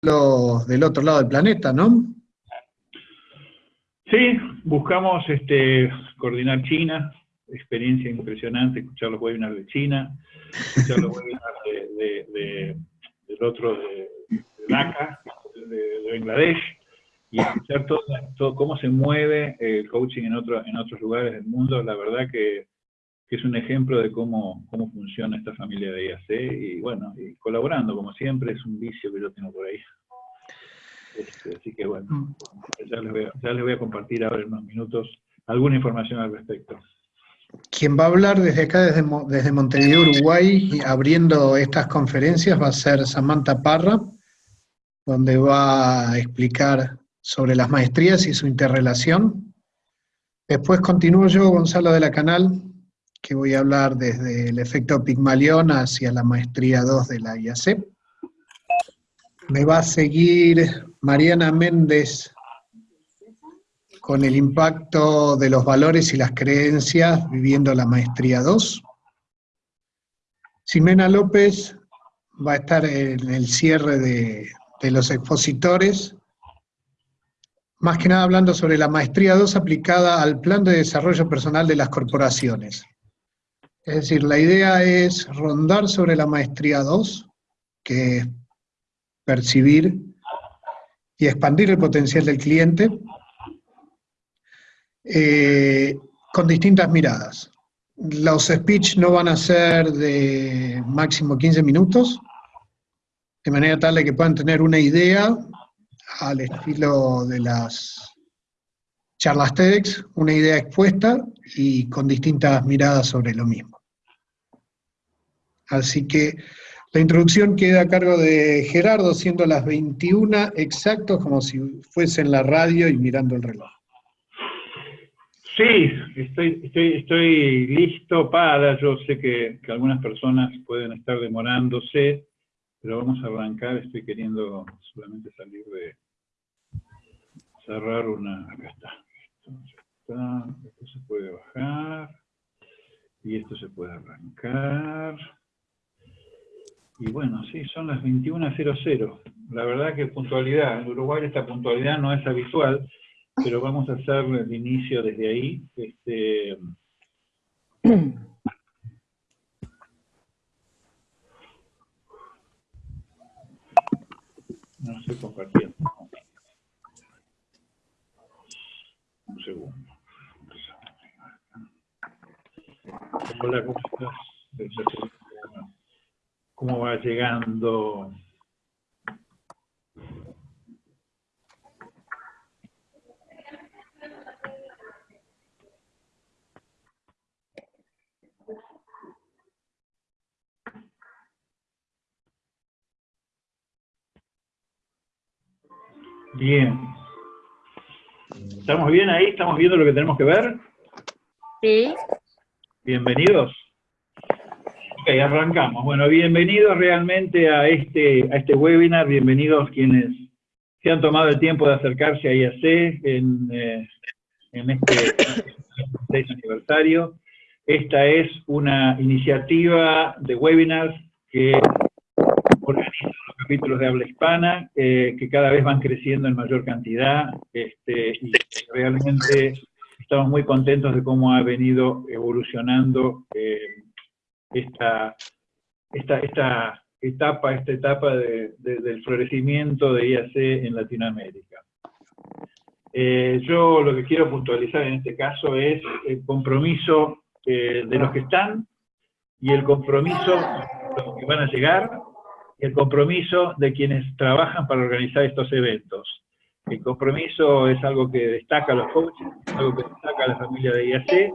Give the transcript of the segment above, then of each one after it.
del otro lado del planeta, ¿no? Sí, buscamos este, coordinar China, experiencia impresionante, escuchar los webinars de China, escuchar los webinars de, del otro de, Dhaka, de, Bangladesh, y escuchar todo, cómo se mueve el coaching en, en otros lugares del mundo, la verdad que, es un ejemplo de cómo, cómo funciona esta familia de IAC, y bueno, y colaborando como siempre, es un vicio que yo tengo por ahí. Este, así que bueno, mm. ya les, voy a, compartir ahora en unos minutos alguna información al respecto. Quien va a hablar desde acá, desde, desde Montevideo, Uruguay, abriendo estas conferencias, va a ser Samantha Parra, donde va a explicar sobre las maestrías y su interrelación. Después continúo yo, Gonzalo de la Canal, que voy a hablar desde el efecto Pigmalión hacia la maestría 2 de la IAC. Me va a seguir Mariana Méndez con el impacto de los valores y las creencias viviendo la maestría 2. Ximena López va a estar en el cierre de, de los expositores, más que nada hablando sobre la maestría 2 aplicada al plan de desarrollo personal de las corporaciones. Es decir, la idea es rondar sobre la maestría 2, que es percibir y expandir el potencial del cliente eh, con distintas miradas. Los speech no van a ser de máximo 15 minutos, de manera tal de que puedan tener una idea al estilo de las charlas TEDx, una idea expuesta y con distintas miradas sobre lo mismo. Así que la introducción queda a cargo de Gerardo, siendo las 21 exactos, como si fuese en la radio y mirando el reloj. Sí, estoy, estoy, estoy listo para, yo sé que, algunas personas pueden estar demorándose, pero vamos a arrancar, estoy queriendo solamente salir de cerrar una, acá está, esto se puede bajar, y esto se puede arrancar. Y bueno, sí, son las 21.00. La verdad que puntualidad, en Uruguay esta puntualidad no es habitual, pero vamos a hacer el inicio desde ahí. Este, no estoy compartiendo. Un segundo. Hola, ¿cómo estás? Cómo va llegando Bien. ¿Estamos bien ahí? ¿Estamos viendo lo que tenemos que ver? Sí. Bienvenidos arrancamos. Bueno, bienvenidos realmente a este, a este webinar, bienvenidos quienes se han tomado el tiempo de acercarse a IAC en, eh, en este aniversario. Esta es una iniciativa de webinars que organizan los capítulos de habla hispana, eh, que cada vez van creciendo en mayor cantidad, este, y realmente estamos muy contentos de cómo ha venido evolucionando eh, esta, esta, esta etapa, esta etapa del florecimiento de IAC en Latinoamérica. Eh, yo lo que quiero puntualizar en este caso es el compromiso eh, de los que están y el compromiso de los que van a llegar, y el compromiso de quienes trabajan para organizar estos eventos. El compromiso es algo que destaca a los coaches, es algo que destaca a la familia de IAC,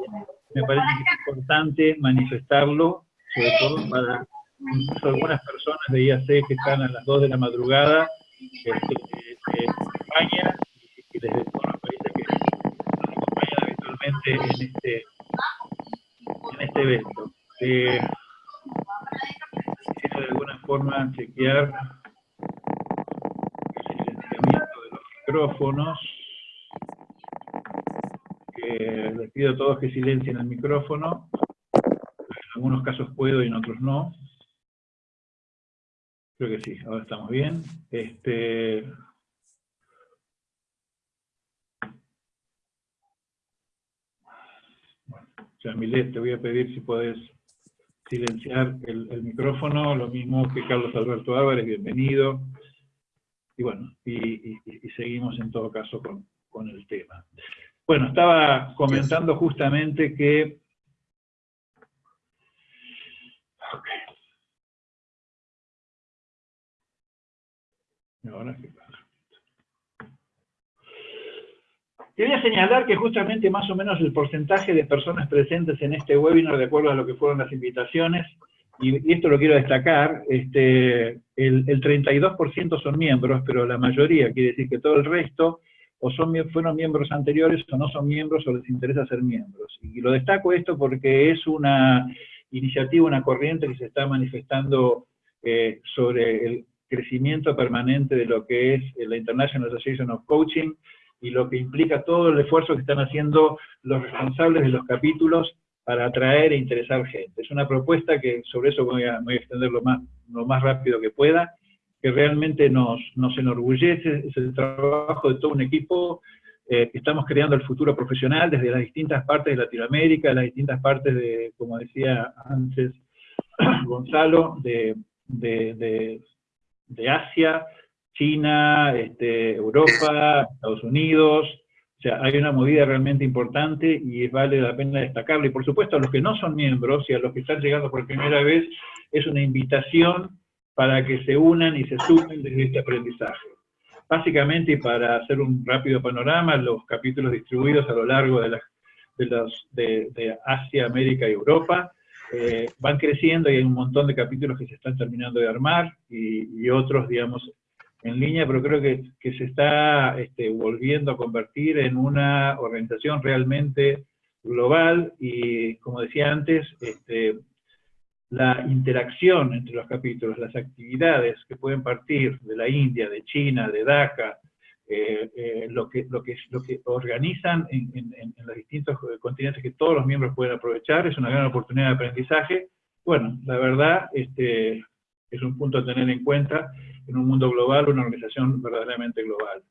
me parece que es importante manifestarlo, sobre todo para algunas personas de IAC que están a las 2 de la madrugada este, en España y desde todos los países que nos acompañan habitualmente en este, en este evento. Eh, quiero de alguna forma chequear el silenciamiento de los micrófonos les pido a todos que silencien el micrófono. En algunos casos puedo y en otros no. Creo que sí, ahora estamos bien. Este, bueno, te voy a pedir si puedes silenciar el, micrófono, lo mismo que Carlos Alberto Álvarez, bienvenido. Y bueno, y, seguimos en todo caso con, con el tema. Bueno, estaba comentando justamente que Quería señalar que justamente más o menos el porcentaje de personas presentes en este webinar, de acuerdo a lo que fueron las invitaciones, y, esto lo quiero destacar, este, el, 32% son miembros, pero la mayoría, quiere decir que todo el resto, o son, fueron miembros anteriores o no son miembros o les interesa ser miembros. Y lo destaco esto porque es una iniciativa, una corriente que se está manifestando eh, sobre el crecimiento permanente de lo que es la International Association of Coaching y lo que implica todo el esfuerzo que están haciendo los responsables de los capítulos para atraer e interesar gente. Es una propuesta que sobre eso voy a, extender lo más, lo más rápido que pueda, que realmente nos, nos enorgullece, es el trabajo de todo un equipo eh, que estamos creando el futuro profesional desde las distintas partes de Latinoamérica, las distintas partes de, como decía antes Gonzalo, de Asia, China, este, Europa, Estados Unidos, o sea, hay una movida realmente importante y vale la pena destacarlo. Y por supuesto a los que no son miembros y a los que están llegando por primera vez, es una invitación para que se unan y se sumen desde este aprendizaje. Básicamente, para hacer un rápido panorama, los capítulos distribuidos a lo largo de, de, los, de Asia, América y Europa, eh, van creciendo y hay un montón de capítulos que se están terminando de armar y, otros, digamos, en línea, pero creo que, se está este, volviendo a convertir en una organización realmente global y, como decía antes, este, la interacción entre los capítulos, las actividades que pueden partir de la India, de China, de Dhaka, eh, eh, lo, que, lo, que, lo que organizan en, los distintos continentes que todos los miembros pueden aprovechar, es una gran oportunidad de aprendizaje. Bueno, la verdad este, es un punto a tener en cuenta en un mundo global, una organización verdaderamente global.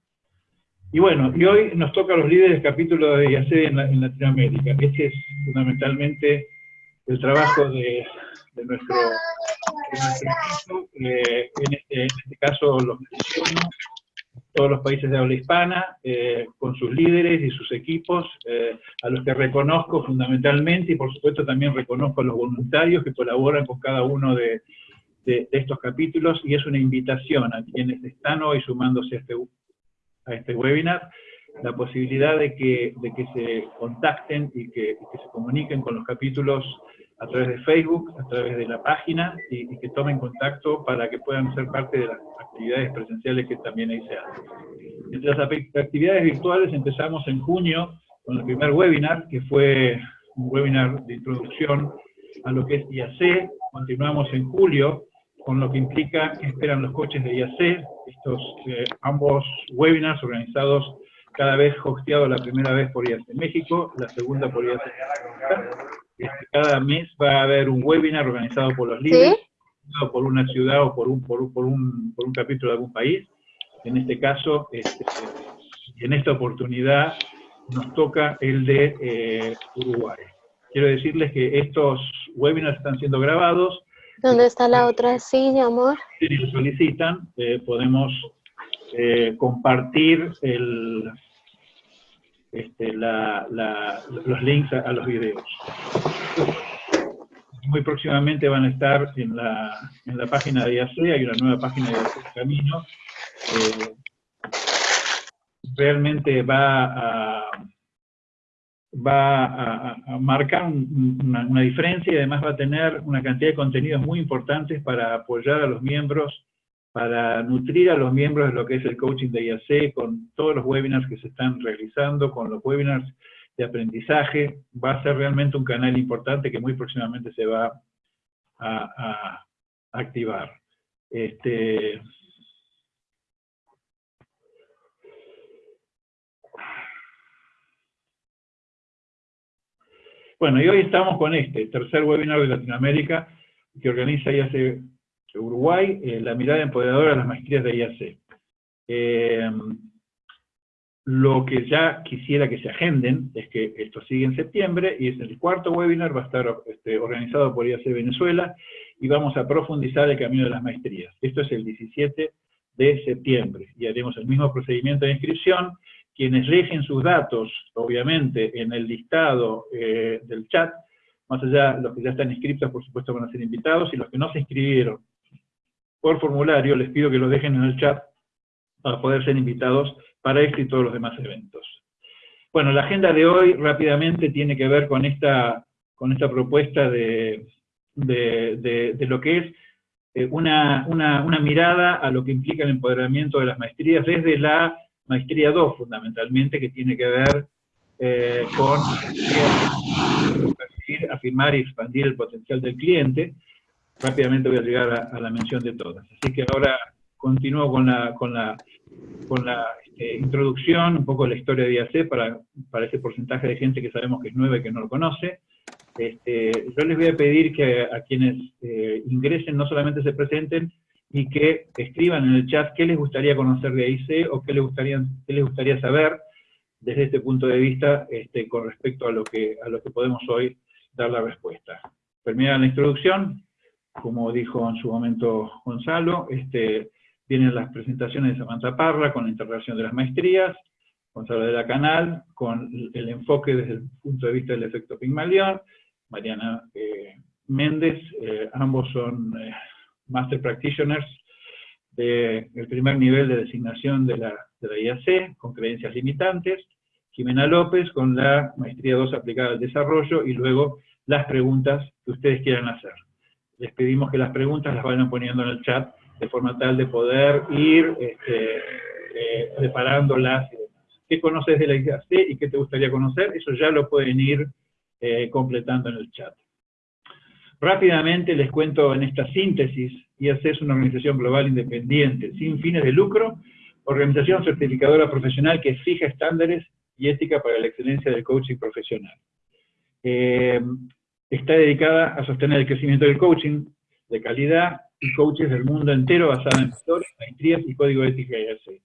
Y bueno, y hoy nos toca a los líderes del capítulo de IAC en, Latinoamérica. Este es fundamentalmente el trabajo de, nuestro, equipo, eh, en, este, en, este, caso los menciono, todos los países de habla hispana, eh, con sus líderes y sus equipos, eh, a los que reconozco fundamentalmente, y por supuesto también reconozco a los voluntarios que colaboran con cada uno de, estos capítulos, y es una invitación a quienes están hoy sumándose a este, a este webinar, la posibilidad de que, de que se contacten y que, que se comuniquen con los capítulos a través de Facebook, a través de la página, y, que tomen contacto para que puedan ser parte de las actividades presenciales que también ahí se hacen. Entre las actividades virtuales empezamos en junio con el primer webinar, que fue un webinar de introducción a lo que es IAC. Continuamos en julio con lo que implica que esperan los coches de IAC, estos eh, ambos webinars organizados cada vez hosteado la primera vez por IAC México, la segunda por IAC cada mes va a haber un webinar organizado por los líderes, por una ciudad o por un, por, un, por, un, por un capítulo de algún país. En este caso, este, en esta oportunidad, nos toca el de eh, Uruguay. Quiero decirles que estos webinars están siendo grabados. ¿Dónde está la otra silla, amor? Si lo solicitan, eh, podemos eh, compartir el, este, los links a, los videos. Muy próximamente van a estar en la, en la página de IAC, hay una nueva página de Camino. Eh, realmente va a, va a, marcar una, una, diferencia y además va a tener una cantidad de contenidos muy importantes para apoyar a los miembros para nutrir a los miembros de lo que es el coaching de IAC, con todos los webinars que se están realizando, con los webinars de aprendizaje, va a ser realmente un canal importante que muy próximamente se va a, activar. Este, bueno, y hoy estamos con este tercer webinar de Latinoamérica que organiza IAC Uruguay, eh, la mirada empoderadora de las maestrías de IAC. Eh, lo que ya quisiera que se agenden es que esto sigue en septiembre y es el cuarto webinar, va a estar este, organizado por IAC Venezuela y vamos a profundizar el camino de las maestrías. Esto es el 17 de septiembre y haremos el mismo procedimiento de inscripción. Quienes dejen sus datos, obviamente, en el listado eh, del chat, más allá, los que ya están inscritos, por supuesto, van a ser invitados, y los que no se inscribieron por formulario, les pido que lo dejen en el chat para poder ser invitados para este y todos los demás eventos. Bueno, la agenda de hoy rápidamente tiene que ver con esta, con esta propuesta de, de, lo que es eh, una, una, mirada a lo que implica el empoderamiento de las maestrías desde la maestría 2, fundamentalmente, que tiene que ver eh, con afirmar y expandir el potencial del cliente. Rápidamente voy a llegar a, la mención de todas. Así que ahora continúo con la, con la, con la este, introducción, un poco la historia de IAC para, para ese porcentaje de gente que sabemos que es nueva y que no lo conoce. Este, yo les voy a pedir que a, quienes eh, ingresen no solamente se presenten y que escriban en el chat qué les gustaría conocer de IAC o qué les gustaría, qué les gustaría saber desde este punto de vista este, con respecto a lo, que, a lo que podemos hoy dar la respuesta. Termina la introducción, como dijo en su momento Gonzalo, este, vienen las presentaciones de Samantha Parra con la integración de las maestrías, Gonzalo de la Canal, con el enfoque desde el punto de vista del efecto Pygmalion, Mariana eh, Méndez, eh, ambos son eh, Master Practitioners del primer nivel de designación de la, de la IAC, con creencias limitantes, Jimena López con la Maestría 2 aplicada al desarrollo y luego las preguntas que ustedes quieran hacer. Les pedimos que las preguntas las vayan poniendo en el chat de forma tal de poder ir este, eh, preparándolas ¿Qué conoces de la IAC y qué te gustaría conocer? Eso ya lo pueden ir eh, completando en el chat. Rápidamente les cuento en esta síntesis, IAC es una organización global independiente, sin fines de lucro, organización certificadora profesional que fija estándares y ética para la excelencia del coaching profesional. Eh, está dedicada a sostener el crecimiento del coaching de calidad y coaches del mundo entero basado en valores, maestrías y código ética IAC.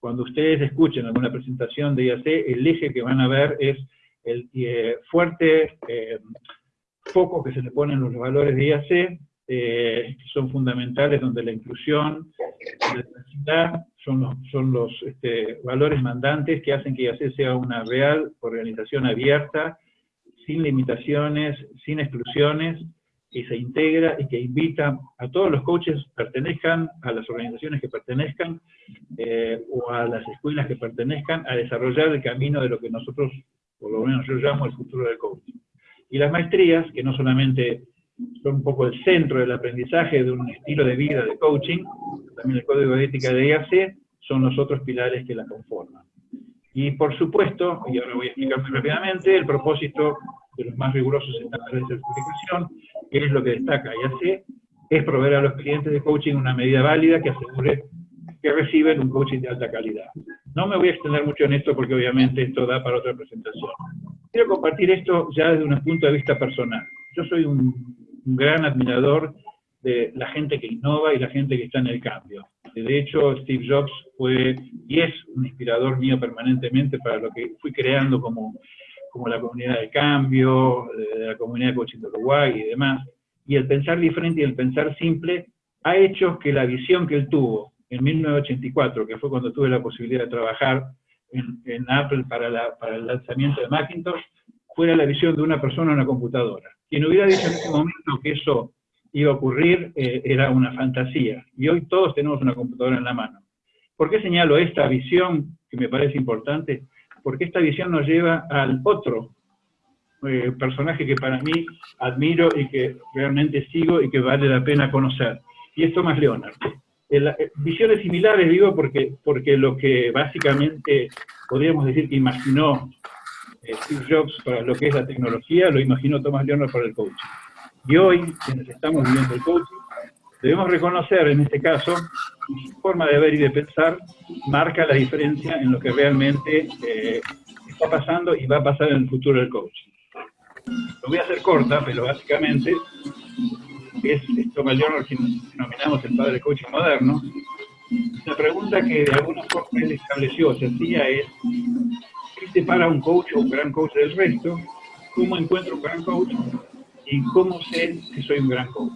Cuando ustedes escuchen alguna presentación de IAC, el eje que van a ver es el eh, fuerte eh, foco que se le pone en los valores de IAC, que son fundamentales, donde la inclusión, la diversidad, son los, son los este, valores mandantes que hacen que IAC sea una real organización abierta, sin limitaciones, sin exclusiones, que se integra y que invita a todos los coaches pertenezcan a las organizaciones que pertenezcan eh, o a las escuelas que pertenezcan a desarrollar el camino de lo que nosotros, por lo menos yo llamo el futuro del coaching. Y las maestrías, que no solamente son un poco el centro del aprendizaje de un estilo de vida de coaching, también el código de ética de IAC, son los otros pilares que la conforman. Y por supuesto, y ahora voy a explicar muy rápidamente, el propósito de los más rigurosos estándares de certificación, que es lo que destaca IAC, es proveer a los clientes de coaching una medida válida que asegure que reciben un coaching de alta calidad. No me voy a extender mucho en esto porque obviamente esto da para otra presentación. Quiero compartir esto ya desde un punto de vista personal. Yo soy un un gran admirador de la gente que innova y la gente que está en el cambio. De hecho, Steve Jobs fue y es un inspirador mío permanentemente para lo que fui creando como, como la comunidad de cambio, de la comunidad de coaching de Uruguay y demás. Y el pensar diferente y el pensar simple ha hecho que la visión que él tuvo en 1984, que fue cuando tuve la posibilidad de trabajar en, en Apple para, para el lanzamiento de Macintosh, fuera la visión de una persona en una computadora. Quien hubiera dicho en ese momento que eso iba a ocurrir eh, era una fantasía. Y hoy todos tenemos una computadora en la mano. ¿Por qué señalo esta visión, que me parece importante? Porque esta visión nos lleva al otro eh, personaje que para mí admiro y que realmente sigo y que vale la pena conocer. Y es Thomas Leonard. Eh, visiones similares digo porque, porque lo que básicamente podríamos decir que imaginó Steve Jobs para lo que es la tecnología, lo imaginó Thomas Leonard para el coaching. Y hoy, quienes estamos viviendo el coaching, debemos reconocer en este caso, su forma de ver y de pensar marca la diferencia en lo que realmente eh, está pasando y va a pasar en el futuro del coaching. Lo voy a hacer corta, pero básicamente que es Thomas Leonard, quien denominamos el padre coaching moderno, la pregunta que de alguna forma él estableció, se hacía es, ¿qué separa un coach o un gran coach del resto? ¿Cómo encuentro un gran coach? ¿Y cómo sé que soy un gran coach?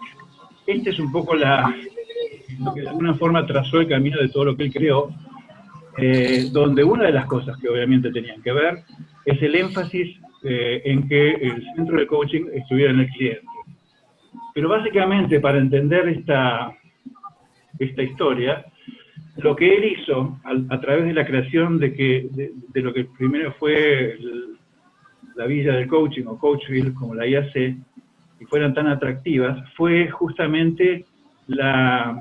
Este es un poco la, lo que de alguna forma trazó el camino de todo lo que él creó, eh, donde una de las cosas que obviamente tenían que ver es el énfasis eh, en que el centro de coaching estuviera en el cliente. Pero básicamente para entender esta, esta historia, lo que él hizo a, través de la creación de, que, de, lo que primero fue la villa del coaching o Coachville, como la IAC, y fueran tan atractivas, fue justamente la,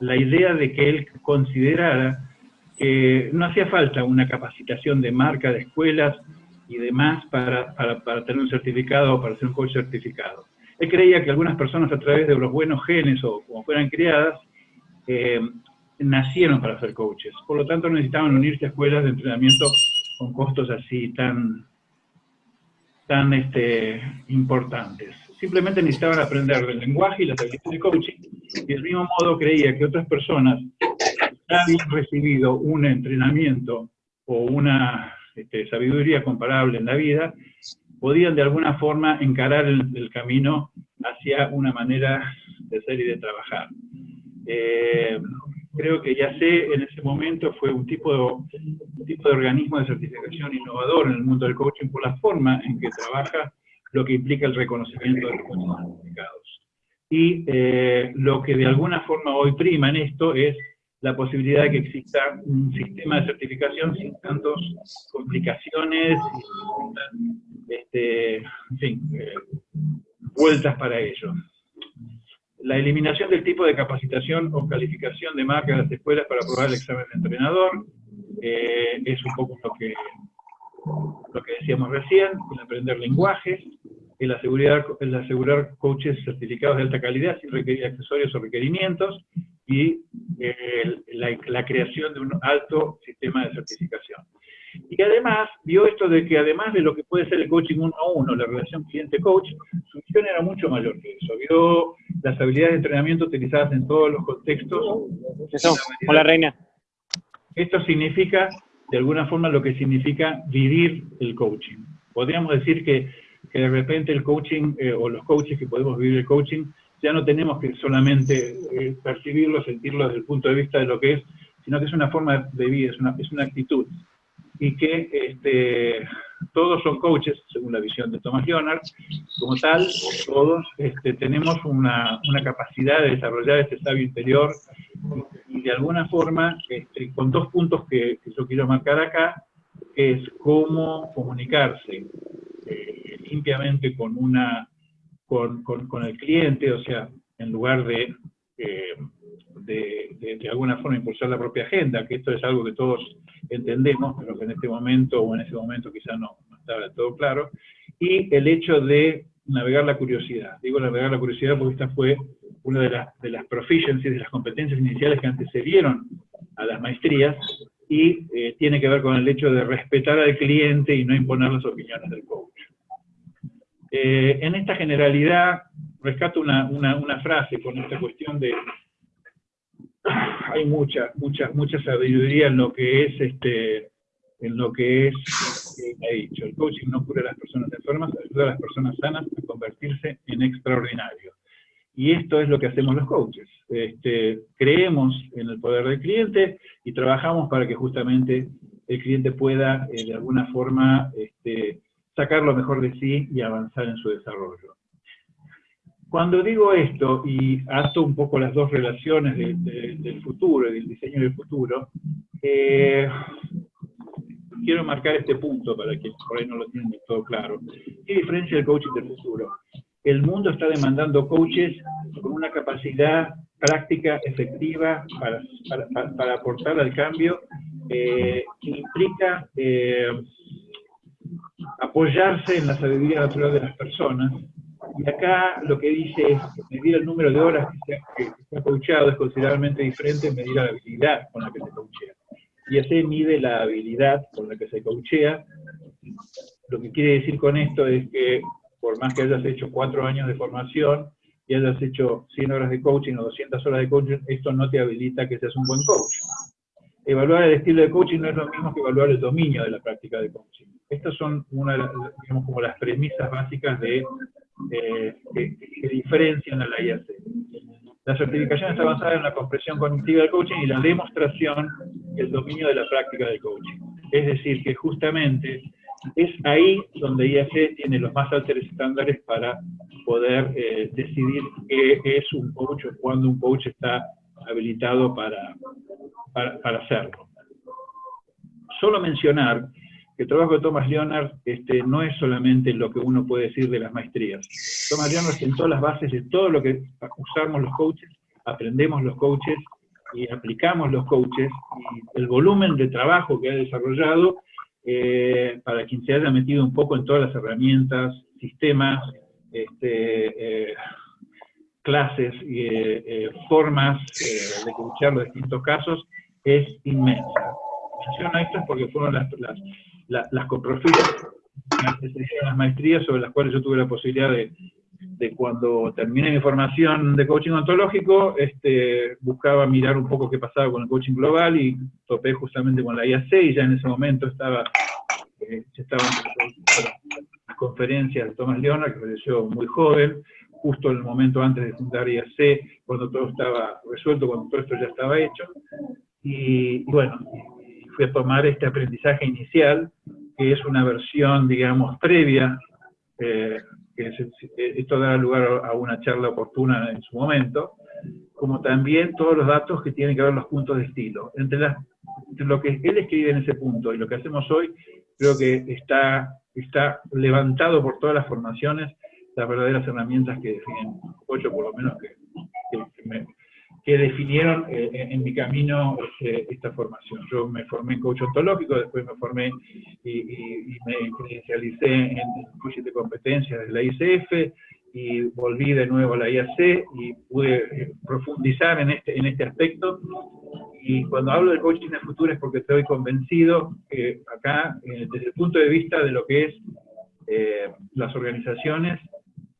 la idea de que él considerara que no hacía falta una capacitación de marca de escuelas y demás para, para, tener un certificado o para ser un coach certificado. Él creía que algunas personas a través de los buenos genes o como fueran criadas, eh, nacieron para ser coaches. Por lo tanto, necesitaban unirse a escuelas de entrenamiento con costos así tan, tan este, importantes. Simplemente necesitaban aprender del lenguaje y las habilidades de coaching, y del mismo modo creía que otras personas habían recibido un entrenamiento o una este, sabiduría comparable en la vida, podían de alguna forma encarar el, camino hacia una manera de ser y de trabajar. Eh, creo que ya sé, en ese momento fue un tipo, de, tipo de organismo de certificación innovador en el mundo del coaching por la forma en que trabaja lo que implica el reconocimiento de los certificados. Y eh, lo que de alguna forma hoy prima en esto es la posibilidad de que exista un sistema de certificación sin tantas complicaciones y este, en fin, eh, vueltas para ello. La eliminación del tipo de capacitación o calificación de marca de las escuelas para aprobar el examen de entrenador eh, es un poco lo que, lo que decíamos recién, el aprender lenguajes, el asegurar, el asegurar coaches certificados de alta calidad sin requerir accesorios o requerimientos, y eh, la, creación de un alto sistema de certificación. Y además, vio esto de que además de lo que puede ser el coaching uno a uno, la relación cliente-coach, su visión era mucho mayor que eso. Vio las habilidades de entrenamiento utilizadas en todos los contextos. Hola, Reina. Esto significa, de alguna forma, lo que significa vivir el coaching. Podríamos decir que, que de repente el coaching, eh, o los coaches que podemos vivir el coaching, ya no tenemos que solamente eh, percibirlo, sentirlo desde el punto de vista de lo que es, sino que es una forma de vida, es una, es una actitud. Y que este, todos son coaches, según la visión de Thomas Leonard, como tal, todos este, tenemos una, capacidad de desarrollar este sabio interior y de alguna forma, este, con dos puntos que, yo quiero marcar acá, es cómo comunicarse eh, limpiamente con una con, el cliente, o sea, en lugar de, eh, de, alguna forma impulsar la propia agenda, que esto es algo que todos entendemos, pero que en este momento o en ese momento quizá no, estaba todo claro, y el hecho de navegar la curiosidad. Digo navegar la curiosidad porque esta fue una de las, de las proficiencies, de las competencias iniciales que antecedieron a las maestrías, y eh, tiene que ver con el hecho de respetar al cliente y no imponer las opiniones del coach. Eh, en esta generalidad, rescato una, una, frase con esta cuestión de... Hay mucha, mucha, mucha sabiduría en lo que es, este, en lo que es, he dicho, el coaching no cura a las personas enfermas, ayuda a las personas sanas a convertirse en extraordinarios. Y esto es lo que hacemos los coaches. Este, creemos en el poder del cliente y trabajamos para que justamente el cliente pueda, eh, de alguna forma, este, sacar lo mejor de sí y avanzar en su desarrollo. Cuando digo esto, y ato un poco las dos relaciones del futuro del diseño del futuro, eh, quiero marcar este punto para que por ahí no lo tienen todo claro. ¿Qué diferencia el coaching del futuro? El mundo está demandando coaches con una capacidad práctica, efectiva, para, para, aportar al cambio, eh, que implica eh, apoyarse en la sabiduría natural de las personas. Y acá lo que dice es medir el número de horas que se, ha, coachado es considerablemente diferente en medir la habilidad con la que se coachea. Y así mide la habilidad con la que se coachea. Lo que quiere decir con esto es que por más que hayas hecho cuatro años de formación, y hayas hecho 100 horas de coaching o 200 horas de coaching, esto no te habilita que seas un buen coach. Evaluar el estilo de coaching no es lo mismo que evaluar el dominio de la práctica de coaching. Estas son una las, digamos, como las premisas básicas de, eh, que, que diferencian a la IAC. La certificación está basada en la comprensión cognitiva del coaching y la demostración del dominio de la práctica del coaching. Es decir, que justamente es ahí donde IAC tiene los más altos estándares para poder eh, decidir qué es un coach o cuándo un coach está habilitado para, para, hacerlo. Solo mencionar que el trabajo de Thomas Leonard este, no es solamente lo que uno puede decir de las maestrías. Thomas Leonard sentó las bases de todo lo que usamos los coaches, aprendemos los coaches y aplicamos los coaches, el volumen de trabajo que ha desarrollado eh, para quien se haya metido un poco en todas las herramientas, sistemas, este, eh, clases y eh, formas de escuchar los distintos casos, es inmensa. Menciono esto porque fueron las, las, las, las las maestrías sobre las cuales yo tuve la posibilidad de, de cuando terminé mi formación de coaching ontológico, este, buscaba mirar un poco qué pasaba con el coaching global y topé justamente con la IAC y ya en ese momento estaba, eh, estaban las conferencias de Thomas Leona, que falleció muy joven, justo en el momento antes de fundar IAC, cuando todo estaba resuelto, cuando todo esto ya estaba hecho. Y, bueno, fui a tomar este aprendizaje inicial, que es una versión, digamos, previa eh, esto da lugar a una charla oportuna en su momento, como también todos los datos que tienen que ver los puntos de estilo. Entre, lo que él escribe en ese punto y lo que hacemos hoy, creo que está, está levantado por todas las formaciones las verdaderas herramientas que definen, ocho por lo menos que, que definieron eh, en mi camino este, esta formación. Yo me formé en coach ontológico, después me formé y, me credencialicé en coaching de competencias de la ICF, y volví de nuevo a la IAC y pude eh, profundizar en este, en este aspecto. Y cuando hablo de coaching de futuro es porque estoy convencido que acá, eh, desde el punto de vista de lo que es las organizaciones,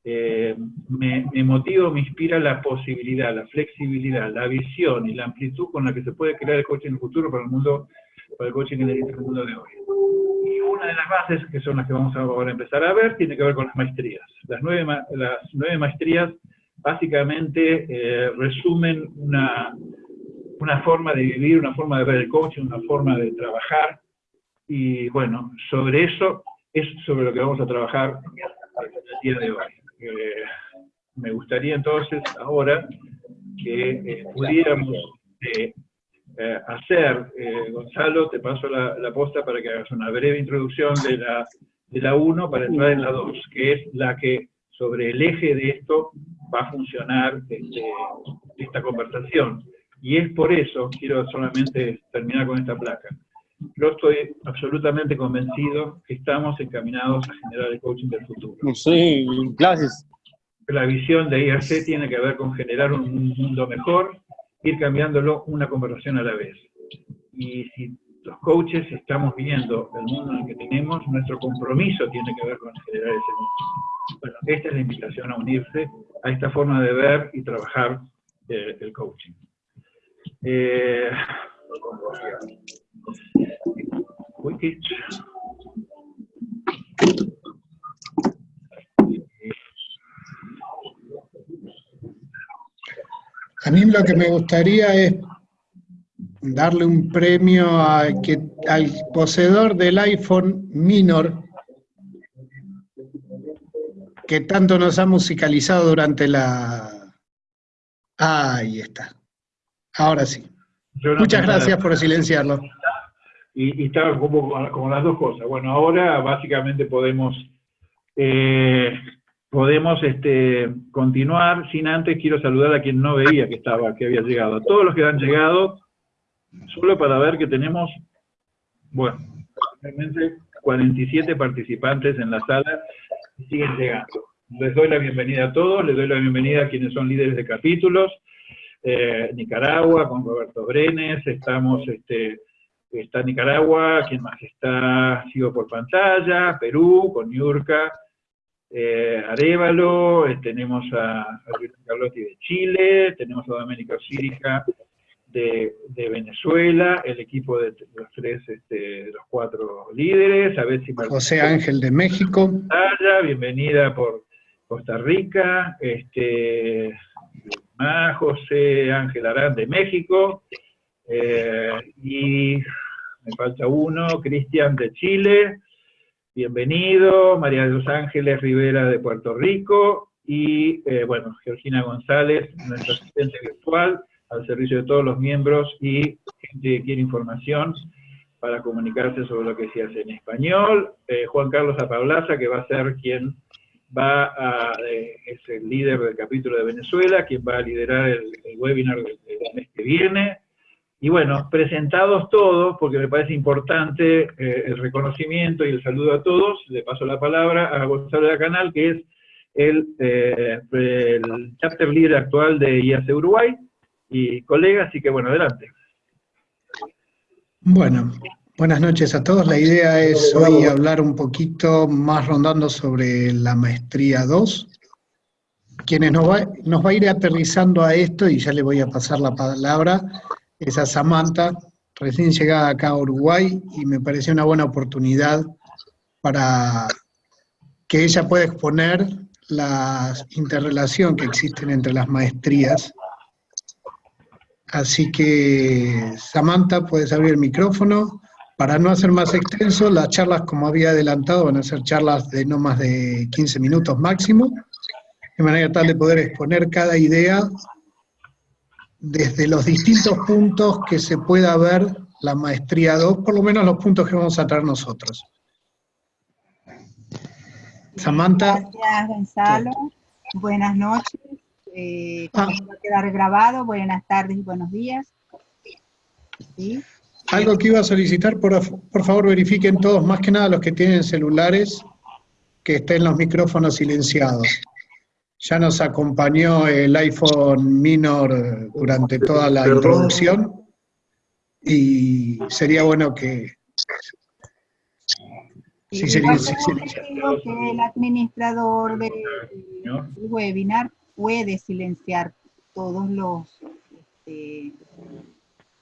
eh, me, me, motiva, me inspira la posibilidad, la flexibilidad, la visión y la amplitud con la que se puede crear el coaching en el futuro para el mundo, para el coaching en el mundo de hoy. Y una de las bases, que son las que vamos a ahora empezar a ver, tiene que ver con las maestrías. Las nueve, las nueve maestrías básicamente eh, resumen una, una forma de vivir, una forma de ver el coaching, una forma de trabajar, y bueno, sobre eso es sobre lo que vamos a trabajar el día de hoy. Eh, me gustaría entonces ahora que eh, pudiéramos eh, hacer, Gonzalo, te paso la, posta para que hagas una breve introducción de la, de la 1 para entrar en la 2, que es la que sobre el eje de esto va a funcionar este, esta conversación. Y es por eso, quiero solamente terminar con esta placa, yo estoy absolutamente convencido que estamos encaminados a generar el coaching del futuro. Sí, gracias. La visión de IRC tiene que ver con generar un mundo mejor, ir cambiándolo una conversación a la vez. Y si los coaches estamos viendo el mundo en el que tenemos, nuestro compromiso tiene que ver con generar ese mundo. Bueno, esta es la invitación a unirse a esta forma de ver y trabajar eh, el coaching. Eh, a mí lo que me gustaría es darle un premio que, al poseedor del iPhone Minor que tanto nos ha musicalizado durante la... ahí está. Ahora sí. Muchas gracias por silenciarlo y, estaba como, como, las dos cosas. Bueno, ahora básicamente podemos, eh, podemos este, continuar, sin antes quiero saludar a quien no veía que estaba, que había llegado, a todos los que han llegado, solo para ver que tenemos, bueno, realmente 47 participantes en la sala y siguen llegando. Les doy la bienvenida a todos, les doy la bienvenida a quienes son líderes de capítulos, eh, Nicaragua, con Roberto Brenes, estamos este, está Nicaragua, quien más está, sigo por pantalla, Perú, con Yurka, eh, Arevalo, eh, tenemos a, a Carlotti de Chile, tenemos a Domenico Círica de, Venezuela, el equipo de los tres, este, los cuatro líderes, a ver si José Ángel de México. Bienvenida por Costa Rica, este, José Ángel Arán de México, eh, y me falta uno, Cristian de Chile, bienvenido, María de los Ángeles Rivera de Puerto Rico, y eh, bueno, Georgina González, nuestra asistente virtual, al servicio de todos los miembros y gente que quiere información para comunicarse sobre lo que se hace en español. Eh, Juan Carlos Apablaza, que va a ser quien va a, eh, es el líder del capítulo de Venezuela, quien va a liderar el, webinar del, mes que viene. Y bueno, presentados todos, porque me parece importante eh, el reconocimiento y el saludo a todos, le paso la palabra a Gonzalo de Canal, que es el, el chapter líder actual de IAC Uruguay, y colegas, así que bueno, adelante. Bueno, buenas noches a todos. La idea es hoy hablar un poquito más rondando sobre la maestría 2. Quienes nos va, nos va a ir aterrizando a esto, y ya le voy a pasar la palabra, es a Samantha, recién llegada acá a Uruguay, y me pareció una buena oportunidad para que ella pueda exponer la interrelación que existen entre las maestrías Así que, Samantha, puedes abrir el micrófono. Para no hacer más extenso, las charlas, como había adelantado, van a ser charlas de no más de 15 minutos máximo, de manera tal de poder exponer cada idea desde los distintos puntos que se pueda ver la maestría 2, por lo menos los puntos que vamos a traer nosotros. Samantha. Gracias, Gonzalo. Buenas noches. Eh, ah. va a quedar grabado. Buenas tardes y buenos días. Algo que iba a solicitar, por, por favor verifiquen todos, más que nada los que tienen celulares, que estén los micrófonos silenciados. Ya nos acompañó el iPhone Minor durante toda la introducción y sería bueno que... Sí, sería, que el administrador del webinar puede silenciar todos los, este,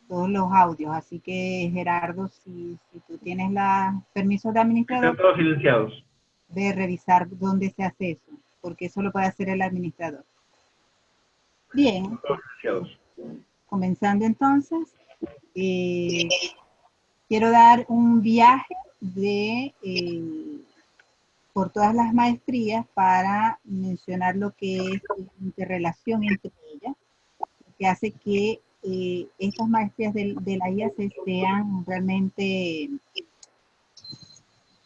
todos los audios. Así que, Gerardo, si, tú tienes la permiso de administrador, todos silenciados. de revisar dónde se hace eso, porque eso lo puede hacer el administrador. Bien. Comenzando entonces, eh, quiero dar un viaje de eh, por todas las maestrías para mencionar lo que es la interrelación entre ellas, que hace que eh, estas maestrías de, la IAC sean realmente,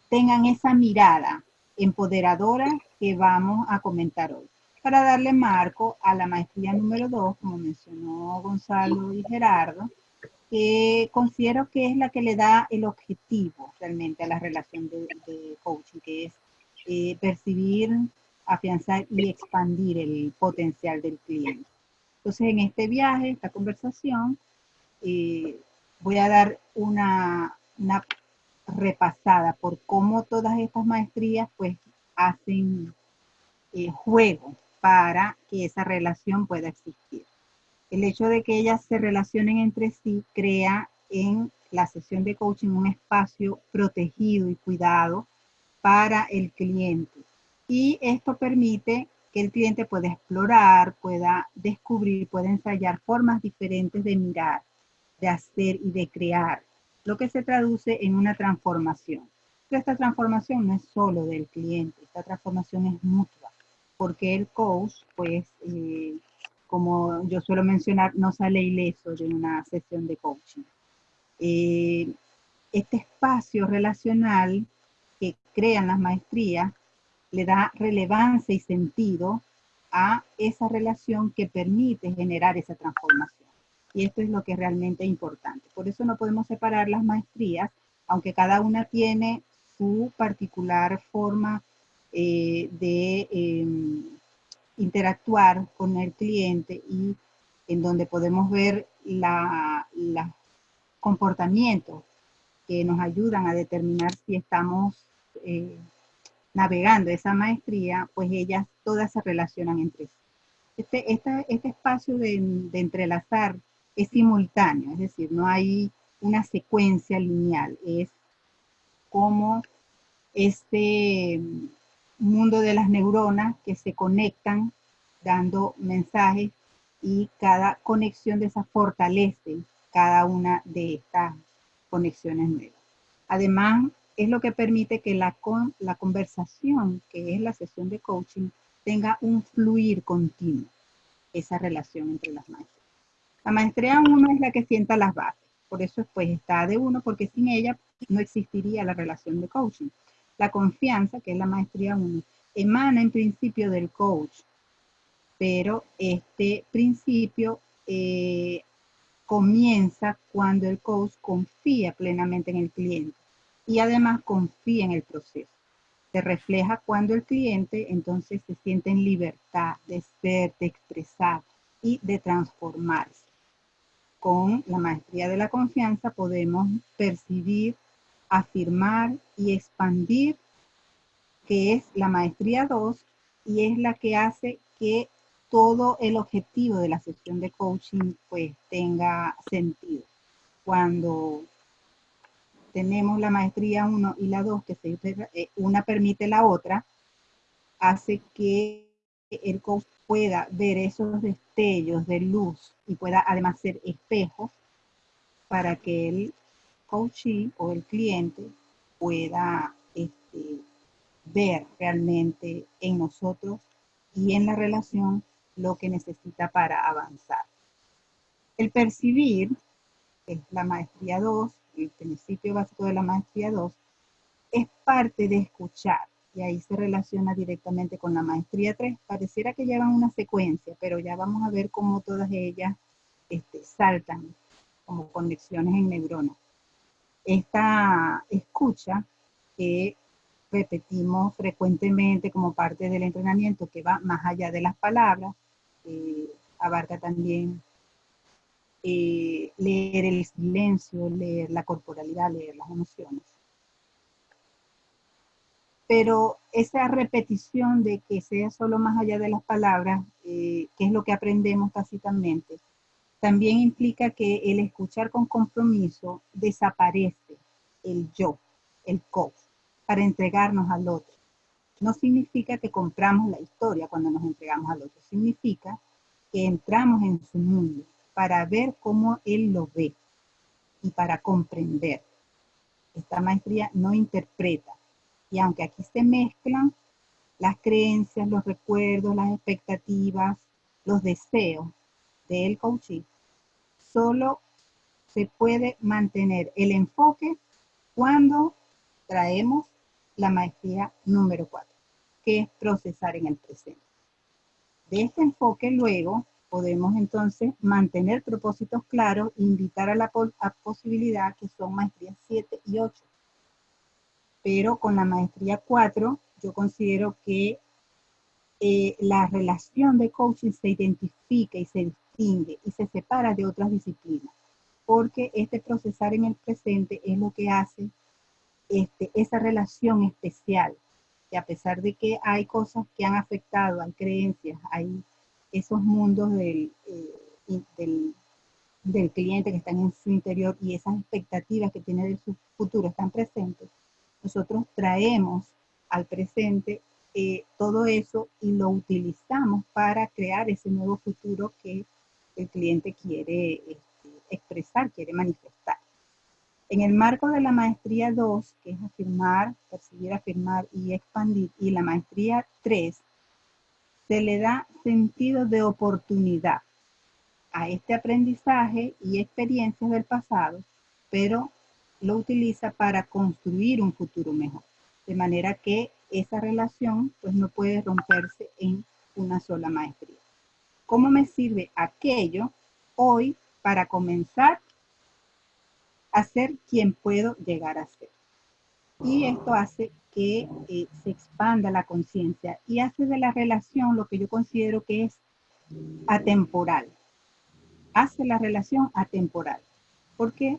tengan esa mirada empoderadora que vamos a comentar hoy. Para darle marco a la maestría número 2, como mencionó Gonzalo y Gerardo, que considero que es la que le da el objetivo realmente a la relación de, de coaching, que es eh, percibir, afianzar y expandir el potencial del cliente. Entonces, en este viaje, esta conversación, eh, voy a dar una, repasada por cómo todas estas maestrías pues hacen eh, juego para que esa relación pueda existir. El hecho de que ellas se relacionen entre sí crea en la sesión de coaching un espacio protegido y cuidado para el cliente. Y esto permite que el cliente pueda explorar, pueda descubrir, pueda ensayar formas diferentes de mirar, de hacer y de crear, lo que se traduce en una transformación. Pero esta transformación no es solo del cliente, esta transformación es mutua, porque el coach, pues, eh, como yo suelo mencionar, no sale ileso de una sesión de coaching. Eh, este espacio relacional que crean las maestrías le da relevancia y sentido a esa relación que permite generar esa transformación. Y esto es lo que es realmente importante. Por eso no podemos separar las maestrías, aunque cada una tiene su particular forma eh, de em, interactuar con el cliente y en donde podemos ver los comportamientos que nos ayudan a determinar si estamos eh, navegando esa maestría, pues ellas todas se relacionan entre sí. Este, este espacio de, de entrelazar es simultáneo, es decir, no hay una secuencia lineal, es como este mundo de las neuronas que se conectan dando mensajes y cada conexión de esas fortalece cada una de estas conexiones nuevas. Además, es lo que permite que la, con, la conversación, que es la sesión de coaching, tenga un fluir continuo, esa relación entre las maestras. La maestría 1 es la que sienta las bases, por eso pues está de uno, porque sin ella no existiría la relación de coaching. La confianza, que es la maestría 1, emana en principio del coach, pero este principio eh, comienza cuando el coach confía plenamente en el cliente y además confía en el proceso. Se refleja cuando el cliente entonces se siente en libertad de ser, de expresar y de transformarse. Con la maestría de la confianza podemos percibir, afirmar y expandir, que es la maestría 2 y es la que hace que todo el objetivo de la sesión de coaching pues tenga sentido. Cuando tenemos la maestría 1 y la 2, que se, eh, una permite la otra, hace que el coach pueda ver esos destellos de luz y pueda además ser espejo para que el coachee o el cliente pueda este, ver realmente en nosotros y en la relación lo que necesita para avanzar. El percibir, es la maestría 2, el principio básico de la maestría 2, es parte de escuchar, y ahí se relaciona directamente con la maestría 3. Pareciera que llevan una secuencia, pero ya vamos a ver cómo todas ellas este, saltan como conexiones en neuronas. Esta escucha que repetimos frecuentemente como parte del entrenamiento que va más allá de las palabras, eh, abarca también eh, leer el silencio, leer la corporalidad, leer las emociones. Pero esa repetición de que sea solo más allá de las palabras, eh, que es lo que aprendemos tácitamente, también implica que el escuchar con compromiso desaparece el yo, el coach, para entregarnos al otro no significa que compramos la historia cuando nos entregamos al otro, significa que entramos en su mundo para ver cómo él lo ve y para comprender. Esta maestría no interpreta. Y aunque aquí se mezclan las creencias, los recuerdos, las expectativas, los deseos del coaching, solo se puede mantener el enfoque cuando traemos la maestría número 4 que es procesar en el presente. De este enfoque luego podemos entonces mantener propósitos claros, invitar a la posibilidad que son maestrías 7 y 8. Pero con la maestría 4 yo considero que eh, la relación de coaching se identifica y se distingue y se separa de otras disciplinas, porque este procesar en el presente es lo que hace este, esa relación especial a pesar de que hay cosas que han afectado, hay creencias, hay esos mundos del, eh, del, del, cliente que están en su interior y esas expectativas que tiene de su futuro están presentes, nosotros traemos al presente eh, todo eso y lo utilizamos para crear ese nuevo futuro que el cliente quiere este, expresar, quiere manifestar. En el marco de la maestría 2, que es afirmar, percibir, afirmar y expandir, y la maestría 3, se le da sentido de oportunidad a este aprendizaje y experiencias del pasado, pero lo utiliza para construir un futuro mejor. De manera que esa relación pues no puede romperse en una sola maestría. ¿Cómo me sirve aquello hoy para comenzar a ser quien puedo llegar a ser. Y esto hace que eh, se expanda la conciencia y hace de la relación lo que yo considero que es atemporal. Hace la relación atemporal. Porque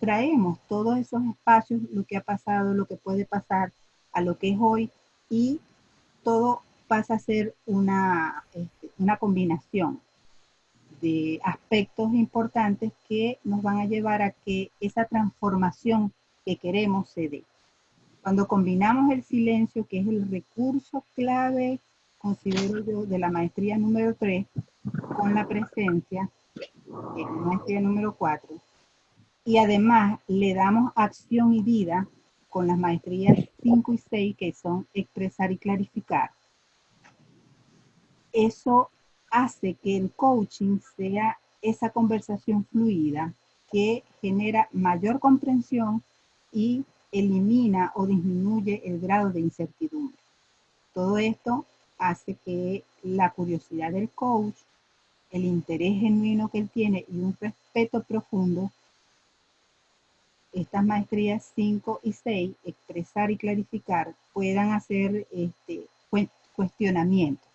traemos todos esos espacios, lo que ha pasado, lo que puede pasar a lo que es hoy y todo pasa a ser una, este, una combinación de aspectos importantes que nos van a llevar a que esa transformación que queremos se dé. Cuando combinamos el silencio, que es el recurso clave, considero yo, de la maestría número 3, con la presencia, que es la maestría número 4, y además le damos acción y vida con las maestrías 5 y 6, que son expresar y clarificar. Eso hace que el coaching sea esa conversación fluida que genera mayor comprensión y elimina o disminuye el grado de incertidumbre. Todo esto hace que la curiosidad del coach, el interés genuino que él tiene y un respeto profundo, estas maestrías 5 y 6, expresar y clarificar, puedan hacer este, cuestionamiento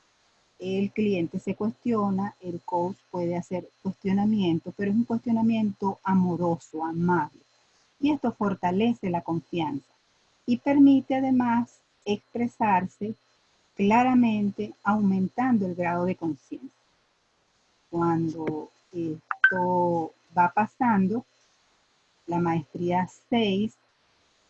el cliente se cuestiona, el coach puede hacer cuestionamiento, pero es un cuestionamiento amoroso, amable. Y esto fortalece la confianza y permite además expresarse claramente, aumentando el grado de conciencia. Cuando esto va pasando, la maestría 6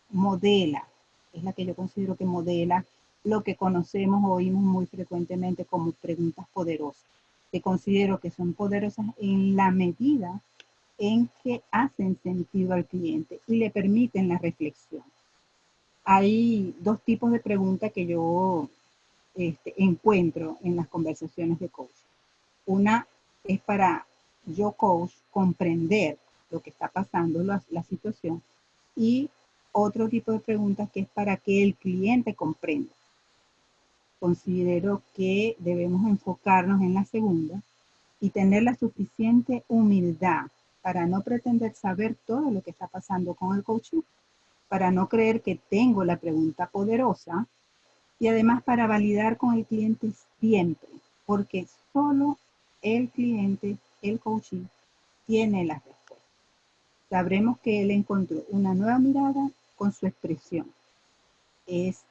modela, es la que yo considero que modela lo que conocemos o oímos muy frecuentemente como preguntas poderosas, que considero que son poderosas en la medida en que hacen sentido al cliente y le permiten la reflexión. Hay dos tipos de preguntas que yo este, encuentro en las conversaciones de coach. Una es para yo coach comprender lo que está pasando, la, la situación, y otro tipo de preguntas que es para que el cliente comprenda considero que debemos enfocarnos en la segunda y tener la suficiente humildad para no pretender saber todo lo que está pasando con el coaching, para no creer que tengo la pregunta poderosa y además para validar con el cliente siempre, porque solo el cliente, el coaching, tiene las respuestas. Sabremos que él encontró una nueva mirada con su expresión. Es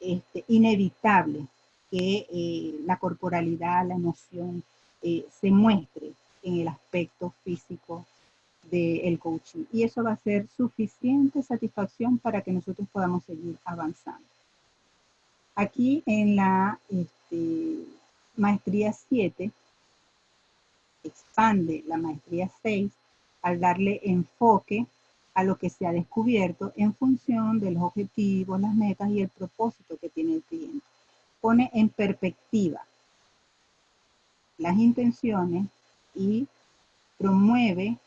este, inevitable que eh, la corporalidad, la emoción, eh, se muestre en el aspecto físico del coaching. Y eso va a ser suficiente satisfacción para que nosotros podamos seguir avanzando. Aquí en la este, maestría 7, expande la maestría 6 al darle enfoque a lo que se ha descubierto en función de los objetivos, las metas y el propósito que tiene el cliente. Pone en perspectiva las intenciones y promueve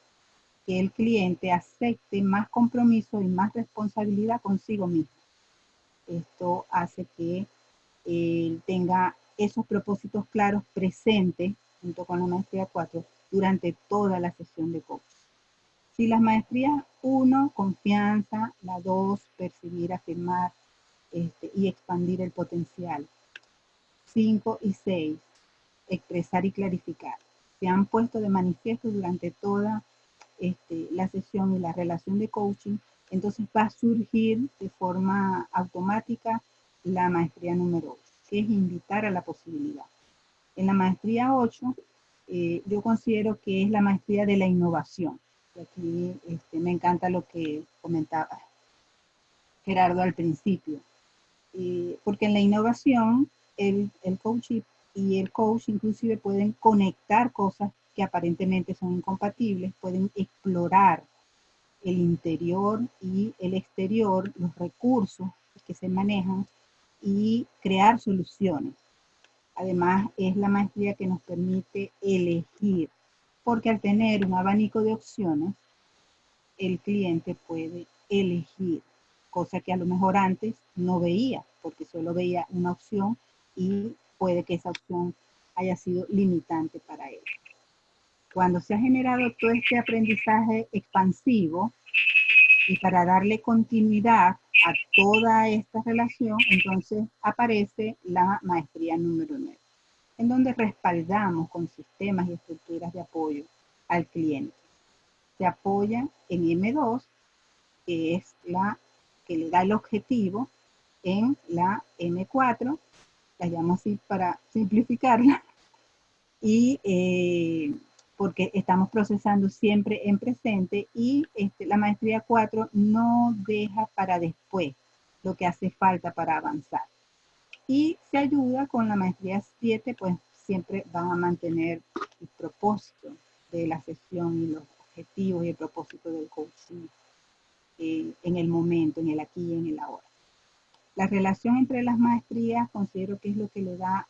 que el cliente acepte más compromiso y más responsabilidad consigo mismo. Esto hace que él tenga esos propósitos claros presentes junto con la maestría 4 durante toda la sesión de coaching. Si las maestrías 1, confianza, la 2, percibir, afirmar este, y expandir el potencial. 5 y 6, expresar y clarificar. Se han puesto de manifiesto durante toda este, la sesión y la relación de coaching, entonces va a surgir de forma automática la maestría número 8, que es invitar a la posibilidad. En la maestría 8, eh, yo considero que es la maestría de la innovación aquí este, me encanta lo que comentaba Gerardo al principio, porque en la innovación el, el coach y el coach inclusive pueden conectar cosas que aparentemente son incompatibles, pueden explorar el interior y el exterior, los recursos que se manejan y crear soluciones. Además, es la maestría que nos permite elegir porque al tener un abanico de opciones, el cliente puede elegir, cosa que a lo mejor antes no veía, porque solo veía una opción y puede que esa opción haya sido limitante para él. Cuando se ha generado todo este aprendizaje expansivo y para darle continuidad a toda esta relación, entonces aparece la maestría número 9 en donde respaldamos con sistemas y estructuras de apoyo al cliente. Se apoya en M2, que es la que le da el objetivo, en la M4, la llamo así para simplificarla, y eh, porque estamos procesando siempre en presente y este, la maestría 4 no deja para después lo que hace falta para avanzar. Y se ayuda con la maestría 7, pues siempre van a mantener el propósito de la sesión y los objetivos y el propósito del coaching eh, en el momento, en el aquí y en el ahora. La relación entre las maestrías considero que es lo que le da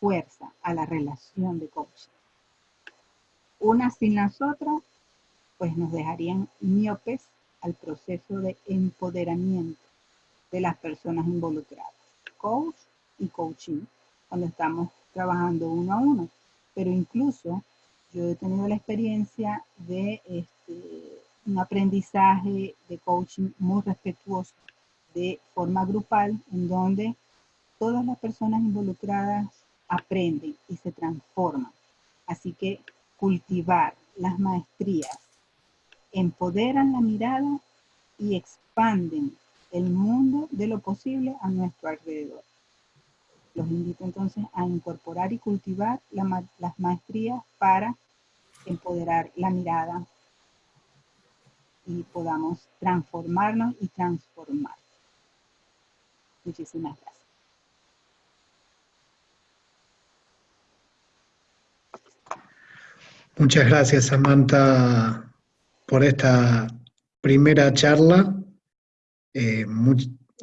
fuerza a la relación de coaching. Una sin las otras, pues nos dejarían miopes al proceso de empoderamiento de las personas involucradas, coach y coaching, cuando estamos trabajando uno a uno. Pero incluso yo he tenido la experiencia de este, un aprendizaje de coaching muy respetuoso de forma grupal, en donde todas las personas involucradas aprenden y se transforman. Así que cultivar las maestrías empoderan la mirada y expanden el mundo de lo posible a nuestro alrededor. Los invito entonces a incorporar y cultivar las maestrías para empoderar la mirada y podamos transformarnos y transformar. Muchísimas gracias. Muchas gracias, Samantha, por esta primera charla. Eh,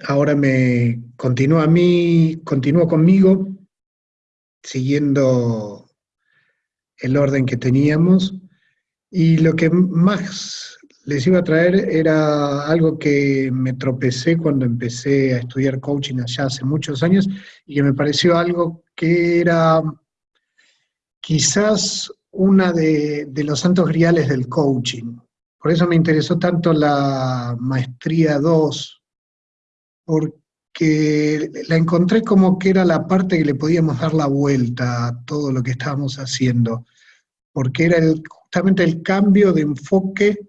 ahora me continúa a mí, continúo conmigo, siguiendo el orden que teníamos. Y lo que más les iba a traer era algo que me tropecé cuando empecé a estudiar coaching allá hace muchos años y que me pareció algo que era quizás una de, los santos griales del coaching. Por eso me interesó tanto la maestría 2, porque la encontré como que era la parte que le podíamos dar la vuelta a todo lo que estábamos haciendo, porque era justamente el cambio de enfoque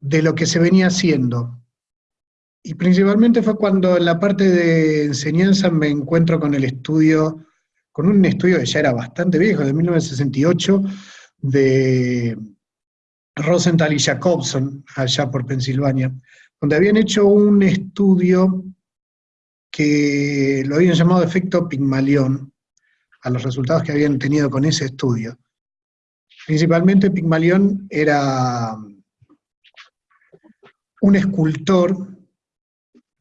de lo que se venía haciendo. Y principalmente fue cuando en la parte de enseñanza me encuentro con el estudio con un estudio que ya era bastante viejo, de 1968, de Rosenthal y Jacobson, allá por Pensilvania, donde habían hecho un estudio que lo habían llamado efecto Pigmalión, a los resultados que habían tenido con ese estudio. Principalmente Pigmalión era un escultor,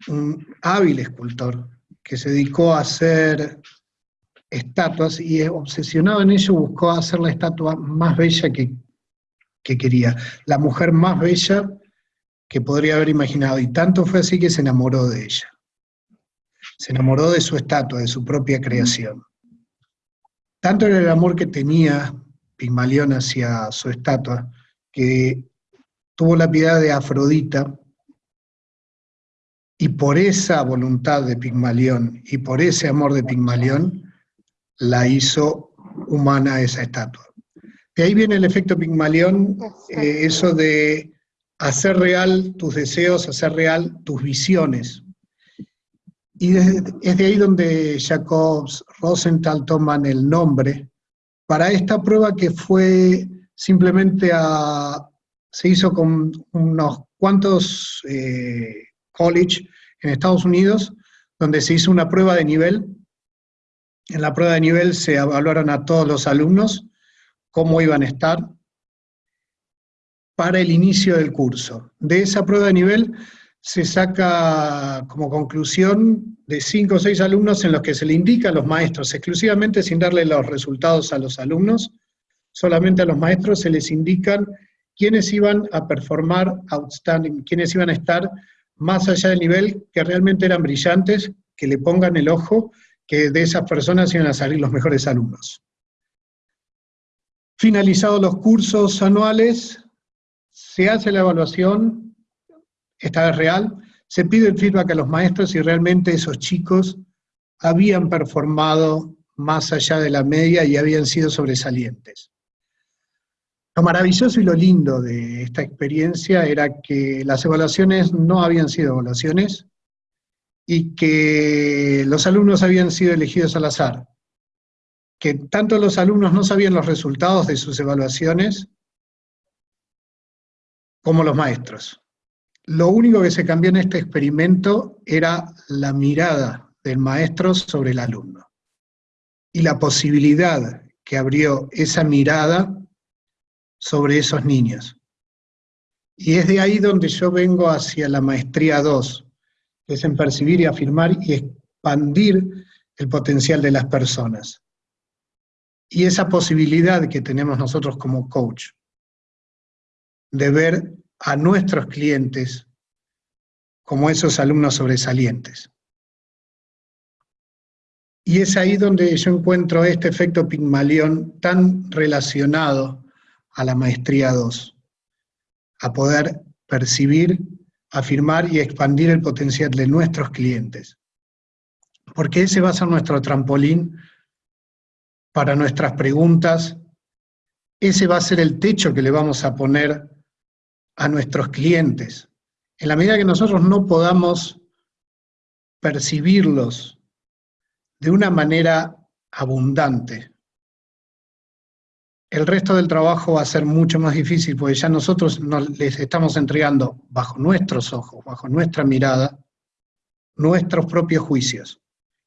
un hábil escultor, que se dedicó a hacer estatuas y obsesionado en ello buscó hacer la estatua más bella que, que quería, la mujer más bella que podría haber imaginado, y tanto fue así que se enamoró de ella. Se enamoró de su estatua, de su propia creación. Tanto era el amor que tenía Pigmalión hacia su estatua, que tuvo la piedad de Afrodita, y por esa voluntad de Pigmalión y por ese amor de Pigmalión, la hizo humana esa estatua. De ahí viene el efecto Pigmalión, eh, eso de hacer real tus deseos, hacer real tus visiones. Y es de ahí donde Jacobs Rosenthal toman el nombre para esta prueba que fue simplemente a, se hizo con unos cuantos eh, college en Estados Unidos, donde se hizo una prueba de nivel en la prueba de nivel se evaluaron a todos los alumnos cómo iban a estar para el inicio del curso. De esa prueba de nivel se saca como conclusión de cinco o seis alumnos en los que se le indica a los maestros, exclusivamente sin darle los resultados a los alumnos, solamente a los maestros se les indican quiénes iban a performar outstanding, quiénes iban a estar más allá del nivel, que realmente eran brillantes, que le pongan el ojo que de esas personas iban a salir los mejores alumnos. Finalizados los cursos anuales, se hace la evaluación, esta vez real, se pide el feedback a los maestros si realmente esos chicos habían performado más allá de la media y habían sido sobresalientes. Lo maravilloso y lo lindo de esta experiencia era que las evaluaciones no habían sido evaluaciones, y que los alumnos habían sido elegidos al azar, que tanto los alumnos no sabían los resultados de sus evaluaciones como los maestros. Lo único que se cambió en este experimento era la mirada del maestro sobre el alumno y la posibilidad que abrió esa mirada sobre esos niños. Y es de ahí donde yo vengo hacia la maestría 2, que es en percibir y afirmar y expandir el potencial de las personas. Y esa posibilidad que tenemos nosotros como coach, de ver a nuestros clientes como esos alumnos sobresalientes. Y es ahí donde yo encuentro este efecto Pigmalión tan relacionado a la maestría 2, a poder percibir, afirmar y expandir el potencial de nuestros clientes. Porque ese va a ser nuestro trampolín para nuestras preguntas, ese va a ser el techo que le vamos a poner a nuestros clientes. En la medida que nosotros no podamos percibirlos de una manera abundante, el resto del trabajo va a ser mucho más difícil, porque ya nosotros les estamos entregando bajo nuestros ojos, bajo nuestra mirada, nuestros propios juicios.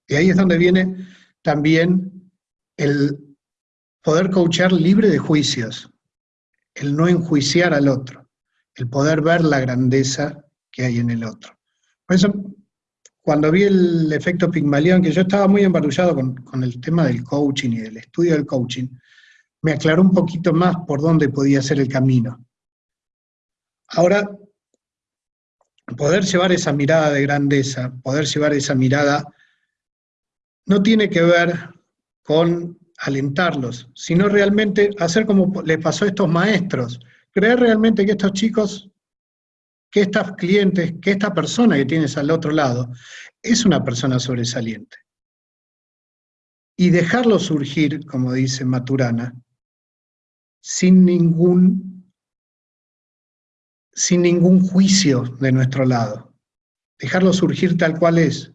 Y ahí es donde viene también el poder coachar libre de juicios, el no enjuiciar al otro el poder ver la grandeza que hay en el otro. Por eso, cuando vi el efecto Pigmalión, que yo estaba muy embarullado con, el tema del coaching y del estudio del coaching, me aclaró un poquito más por dónde podía ser el camino. Ahora, poder llevar esa mirada de grandeza, poder llevar esa mirada, no tiene que ver con alentarlos, sino realmente hacer como le pasó a estos maestros, creer realmente que estos chicos, que estos clientes, que esta persona que tienes al otro lado, es una persona sobresaliente. Y dejarlo surgir, como dice Maturana, sin ningún, sin ningún juicio de nuestro lado. Dejarlo surgir tal cual es.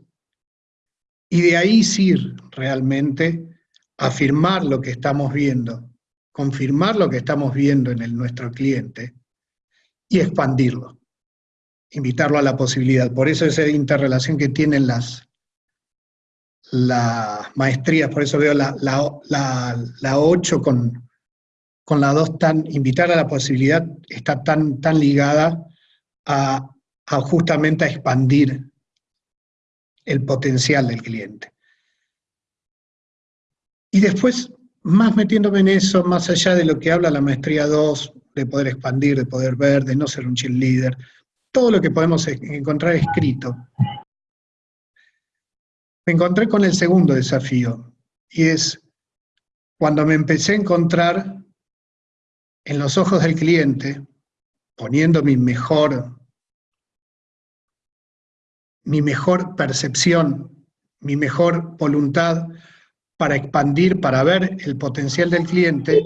Y de ahí sí realmente afirmar lo que estamos viendo, confirmar lo que estamos viendo en el, nuestro cliente y expandirlo, invitarlo a la posibilidad. Por eso esa interrelación que tienen las, maestrías, por eso veo la, la, 8 con, con la 2 tan, invitar a la posibilidad está tan, tan ligada a, a justamente a expandir el potencial del cliente. Y después más metiéndome en eso, más allá de lo que habla la maestría 2, de poder expandir, de poder ver, de no ser un cheerleader, todo lo que podemos encontrar escrito, me encontré con el segundo desafío, y es cuando me empecé a encontrar en los ojos del cliente, poniendo mi mejor, mi mejor percepción, mi mejor voluntad, para expandir, para ver el potencial del cliente,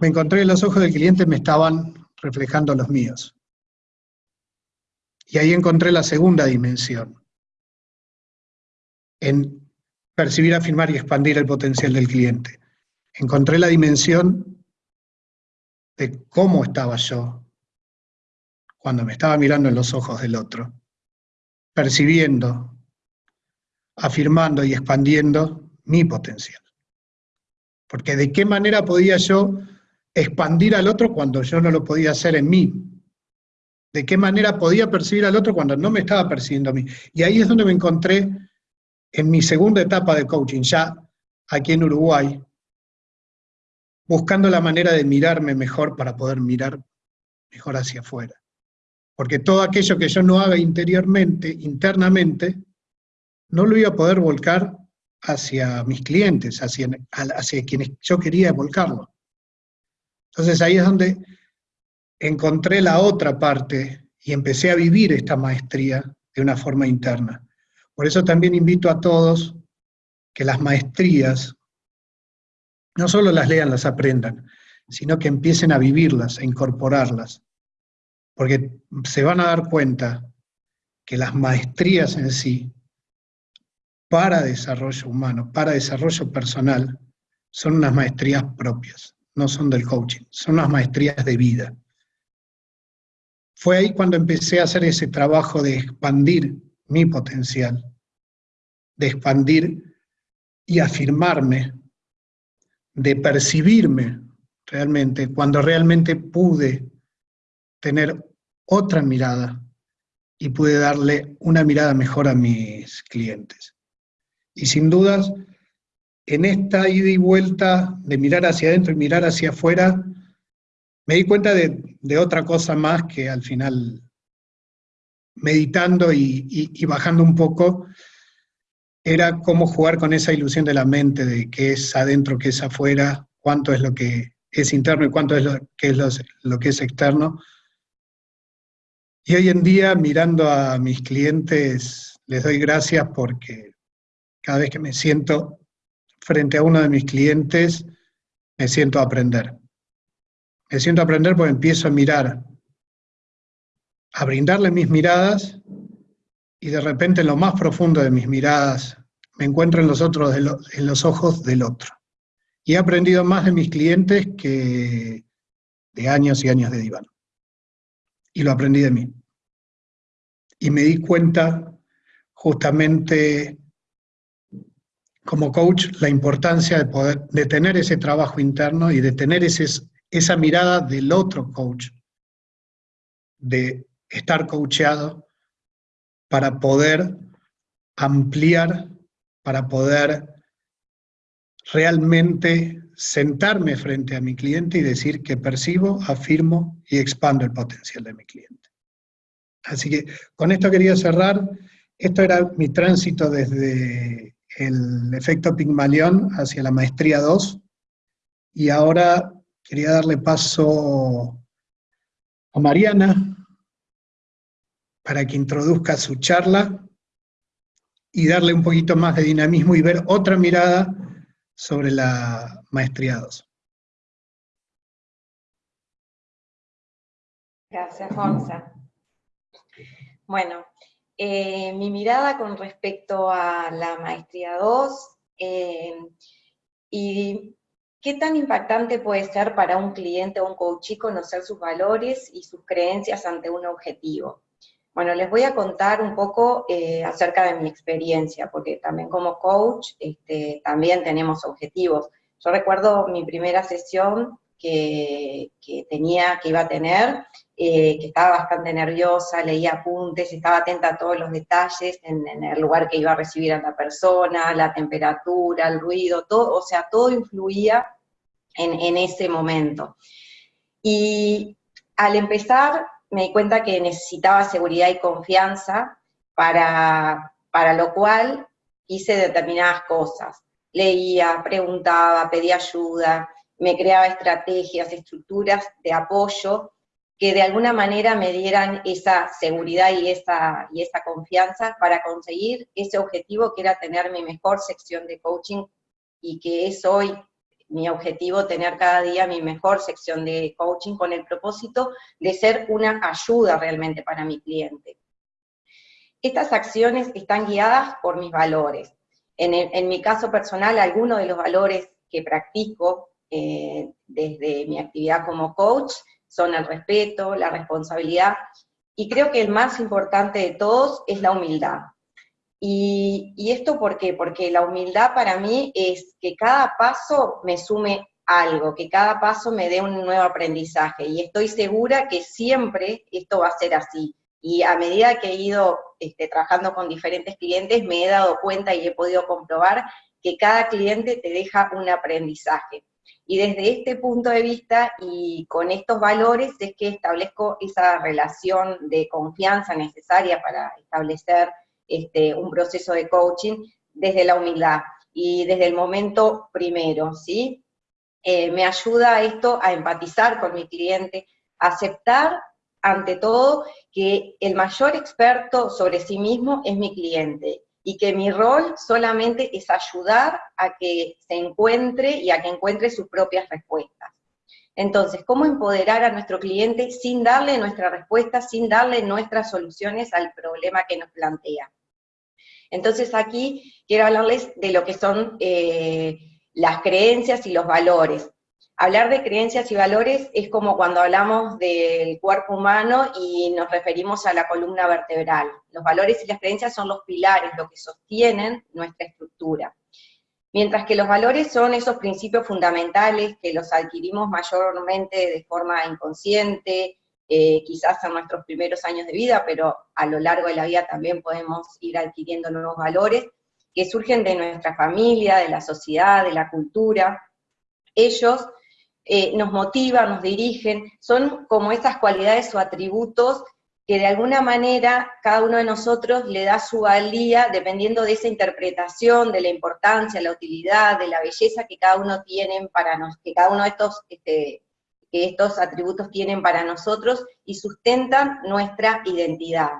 me encontré que los ojos del cliente me estaban reflejando los míos. Y ahí encontré la segunda dimensión, en percibir, afirmar y expandir el potencial del cliente. Encontré la dimensión de cómo estaba yo cuando me estaba mirando en los ojos del otro, percibiendo, afirmando y expandiendo mi potencial. Porque de qué manera podía yo expandir al otro cuando yo no lo podía hacer en mí. De qué manera podía percibir al otro cuando no me estaba percibiendo a mí. Y ahí es donde me encontré en mi segunda etapa de coaching, ya aquí en Uruguay, buscando la manera de mirarme mejor para poder mirar mejor hacia afuera. Porque todo aquello que yo no haga interiormente, internamente, no lo iba a poder volcar hacia mis clientes, hacia, hacia quienes yo quería volcarlo. Entonces ahí es donde encontré la otra parte y empecé a vivir esta maestría de una forma interna. Por eso también invito a todos que las maestrías no solo las lean, las aprendan, sino que empiecen a vivirlas, a incorporarlas, porque se van a dar cuenta que las maestrías en sí, para desarrollo humano, para desarrollo personal, son unas maestrías propias, no son del coaching, son unas maestrías de vida. Fue ahí cuando empecé a hacer ese trabajo de expandir mi potencial, de expandir y afirmarme, de percibirme realmente, cuando realmente pude tener otra mirada y pude darle una mirada mejor a mis clientes. Y sin dudas, en esta ida y vuelta de mirar hacia adentro y mirar hacia afuera, me di cuenta de, otra cosa más que al final, meditando y, bajando un poco, era cómo jugar con esa ilusión de la mente de qué es adentro, qué es afuera, cuánto es lo que es interno y cuánto es lo que es, lo que es externo. Y hoy en día, mirando a mis clientes, les doy gracias porque cada vez que me siento frente a uno de mis clientes, me siento a aprender. Me siento a aprender porque empiezo a mirar, a brindarle mis miradas, y de repente en lo más profundo de mis miradas me encuentro en los, otros en los ojos del otro. Y he aprendido más de mis clientes que de años y años de diván. Y lo aprendí de mí. Y me di cuenta justamente como coach la importancia de, poder, de tener ese trabajo interno y de tener ese, esa mirada del otro coach, de estar coacheado para poder ampliar, para poder realmente sentarme frente a mi cliente y decir que percibo, afirmo y expando el potencial de mi cliente. Así que con esto quería cerrar. Esto era mi tránsito desde el efecto Pigmalión hacia la maestría 2, y ahora quería darle paso a Mariana para que introduzca su charla y darle un poquito más de dinamismo y ver otra mirada sobre la maestría 2. Gracias, Gonza. Bueno, eh, mi mirada con respecto a la maestría 2 eh, y qué tan impactante puede ser para un cliente o un coach conocer sus valores y sus creencias ante un objetivo. Bueno, les voy a contar un poco eh, acerca de mi experiencia, porque también como coach este, también tenemos objetivos. Yo recuerdo mi primera sesión que, tenía, que iba a tener, eh, que estaba bastante nerviosa, leía apuntes, estaba atenta a todos los detalles en, el lugar que iba a recibir a la persona, la temperatura, el ruido, todo, o sea, todo influía en, ese momento. Y al empezar me di cuenta que necesitaba seguridad y confianza, para, para lo cual hice determinadas cosas. Leía, preguntaba, pedía ayuda, me creaba estrategias, estructuras de apoyo que de alguna manera me dieran esa seguridad y esa, y esa confianza para conseguir ese objetivo que era tener mi mejor sección de coaching y que es hoy mi objetivo tener cada día mi mejor sección de coaching con el propósito de ser una ayuda realmente para mi cliente. Estas acciones están guiadas por mis valores. En, mi caso personal, algunos de los valores que practico eh, desde mi actividad como coach son el respeto, la responsabilidad, y creo que el más importante de todos es la humildad. Y, esto por qué? Porque la humildad para mí es que cada paso me sume algo, que cada paso me dé un nuevo aprendizaje, y estoy segura que siempre esto va a ser así. Y a medida que he ido este, trabajando con diferentes clientes, me he dado cuenta y he podido comprobar que cada cliente te deja un aprendizaje. Y desde este punto de vista y con estos valores es que establezco esa relación de confianza necesaria para establecer este, un proceso de coaching desde la humildad y desde el momento primero, ¿sí? Eh, me ayuda esto a empatizar con mi cliente, aceptar ante todo que el mayor experto sobre sí mismo es mi cliente y que mi rol solamente es ayudar a que se encuentre y a que encuentre sus propias respuestas. Entonces, ¿cómo empoderar a nuestro cliente sin darle nuestra respuesta, sin darle nuestras soluciones al problema que nos plantea? Entonces aquí quiero hablarles de lo que son eh, las creencias y los valores. Hablar de creencias y valores es como cuando hablamos del cuerpo humano y nos referimos a la columna vertebral. Los valores y las creencias son los pilares, lo que sostienen nuestra estructura. Mientras que los valores son esos principios fundamentales que los adquirimos mayormente de forma inconsciente, eh, quizás en nuestros primeros años de vida, pero a lo largo de la vida también podemos ir adquiriendo nuevos valores, que surgen de nuestra familia, de la sociedad, de la cultura. Ellos eh, nos motivan, nos dirigen, son como esas cualidades o atributos que de alguna manera cada uno de nosotros le da su valía dependiendo de esa interpretación, de la importancia, la utilidad, de la belleza que cada uno tiene para nos, que cada uno de estos, este, que estos atributos tienen para nosotros y sustentan nuestra identidad.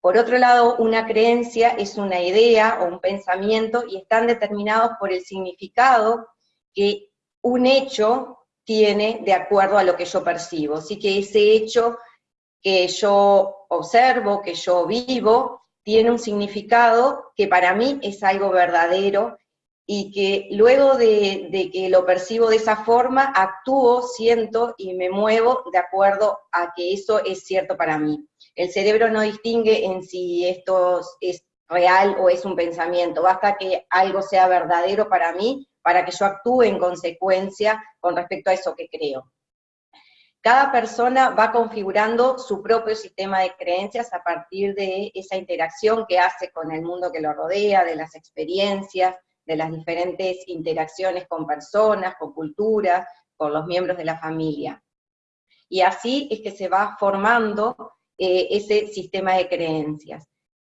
Por otro lado, una creencia es una idea o un pensamiento y están determinados por el significado que un hecho tiene de acuerdo a lo que yo percibo. Así que ese hecho que yo observo, que yo vivo, tiene un significado que para mí es algo verdadero y que luego de, que lo percibo de esa forma, actúo, siento y me muevo de acuerdo a que eso es cierto para mí. El cerebro no distingue en si esto es real o es un pensamiento, basta que algo sea verdadero para mí para que yo actúe en consecuencia con respecto a eso que creo. Cada persona va configurando su propio sistema de creencias a partir de esa interacción que hace con el mundo que lo rodea, de las experiencias, de las diferentes interacciones con personas, con culturas, con los miembros de la familia. Y así es que se va formando eh, ese sistema de creencias.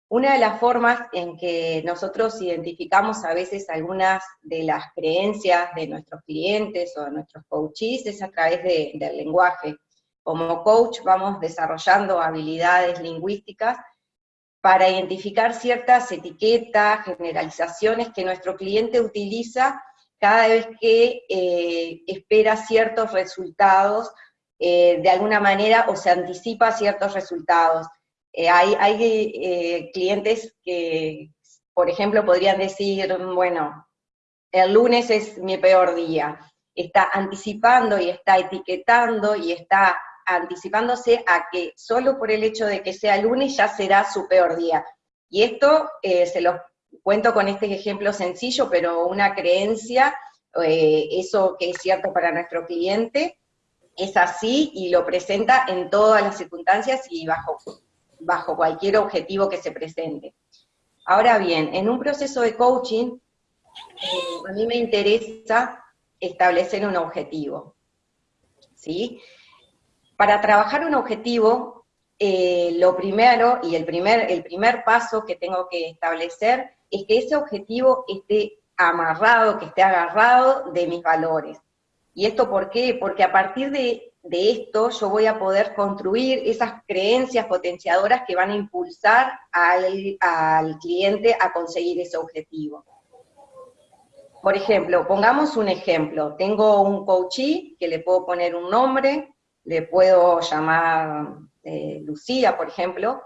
Una de las formas en que nosotros identificamos a veces algunas de las creencias de nuestros clientes o de nuestros coaches es a través del lenguaje. Como coach vamos desarrollando habilidades lingüísticas para identificar ciertas etiquetas, generalizaciones que nuestro cliente utiliza cada vez que eh, espera ciertos resultados eh, de alguna manera o se anticipa ciertos resultados. Eh, hay, eh, clientes que, por ejemplo, podrían decir, bueno, el lunes es mi peor día. Está anticipando y está etiquetando y está anticipándose a que solo por el hecho de que sea lunes ya será su peor día. Y esto eh, se los cuento con este ejemplo sencillo, pero una creencia, eso que es cierto para nuestro cliente, es así y lo presenta en todas las circunstancias y bajo bajo cualquier objetivo que se presente. Ahora bien, en un proceso de coaching, eh, a mí me interesa establecer un objetivo. ¿sí? Para trabajar un objetivo, eh, lo primero y el primer, el primer paso que tengo que establecer es que ese objetivo esté amarrado, que esté agarrado de mis valores. ¿Y esto por qué? Porque a partir de de esto yo voy a poder construir esas creencias potenciadoras que van a impulsar al, cliente a conseguir ese objetivo. Por ejemplo, pongamos un ejemplo. Tengo un coachee que le puedo poner un nombre, le puedo llamar eh, Lucía, por ejemplo,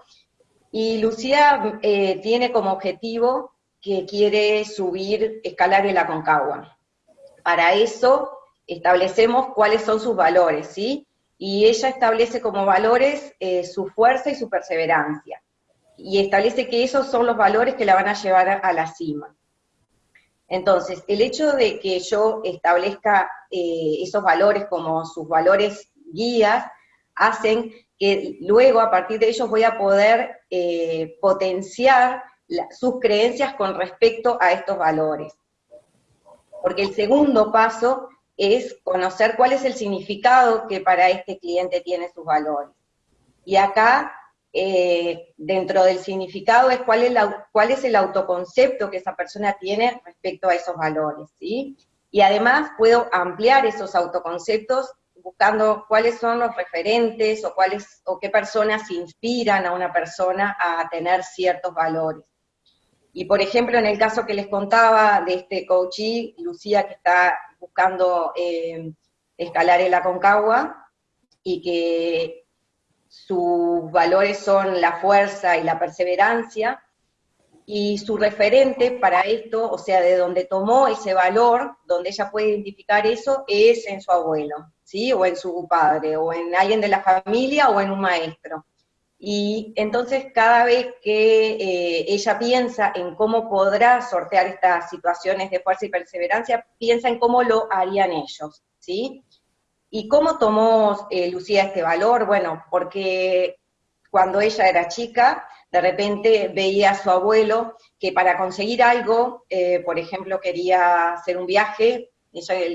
y Lucía eh, tiene como objetivo que quiere subir, escalar el Aconcagua. Para eso establecemos cuáles son sus valores, ¿sí? Y ella establece como valores eh, su fuerza y su perseverancia. Y establece que esos son los valores que la van a llevar a, la cima. Entonces, el hecho de que yo establezca eh, esos valores como sus valores guías, hacen que luego a partir de ellos voy a poder eh, potenciar sus creencias con respecto a estos valores. Porque el segundo paso es conocer cuál es el significado que para este cliente tiene sus valores. Y acá, eh, dentro del significado, es cuál es, cuál es el autoconcepto que esa persona tiene respecto a esos valores, ¿sí? Y además puedo ampliar esos autoconceptos buscando cuáles son los referentes o, cuáles, o qué personas inspiran a una persona a tener ciertos valores. Y por ejemplo, en el caso que les contaba de este coachee, Lucía, que está buscando eh, escalar el Aconcagua y que sus valores son la fuerza y la perseverancia, y su referente para esto, o sea, de donde tomó ese valor, donde ella puede identificar eso, es en su abuelo, ¿sí? O en su padre, o en alguien de la familia, o en un maestro. Y entonces cada vez que eh, ella piensa en cómo podrá sortear estas situaciones de fuerza y perseverancia, piensa en cómo lo harían ellos, ¿sí? ¿Y cómo tomó eh, Lucía este valor? Bueno, porque cuando ella era chica, de repente veía a su abuelo que para conseguir algo, eh, por ejemplo, quería hacer un viaje,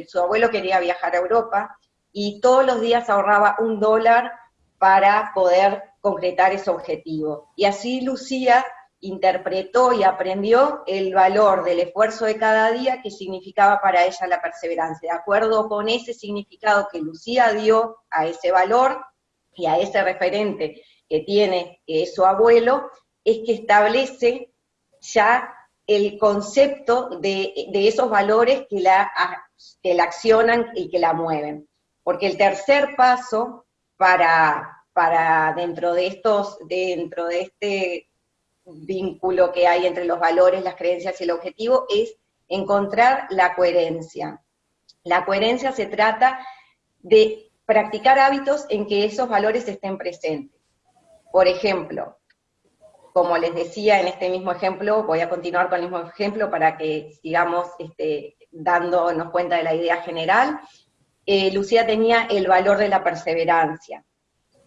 su abuelo quería viajar a Europa, y todos los días ahorraba un dólar para poder concretar ese objetivo. Y así Lucía interpretó y aprendió el valor del esfuerzo de cada día que significaba para ella la perseverancia. De acuerdo con ese significado que Lucía dio a ese valor y a ese referente que tiene su abuelo, es que establece ya el concepto de, esos valores que la, que la accionan y que la mueven. Porque el tercer paso para, para dentro de estos, dentro de este vínculo que hay entre los valores, las creencias y el objetivo, es encontrar la coherencia. La coherencia se trata de practicar hábitos en que esos valores estén presentes. Por ejemplo, como les decía en este mismo ejemplo, voy a continuar con el mismo ejemplo para que sigamos este, dándonos cuenta de la idea general. Eh, Lucía tenía el valor de la perseverancia.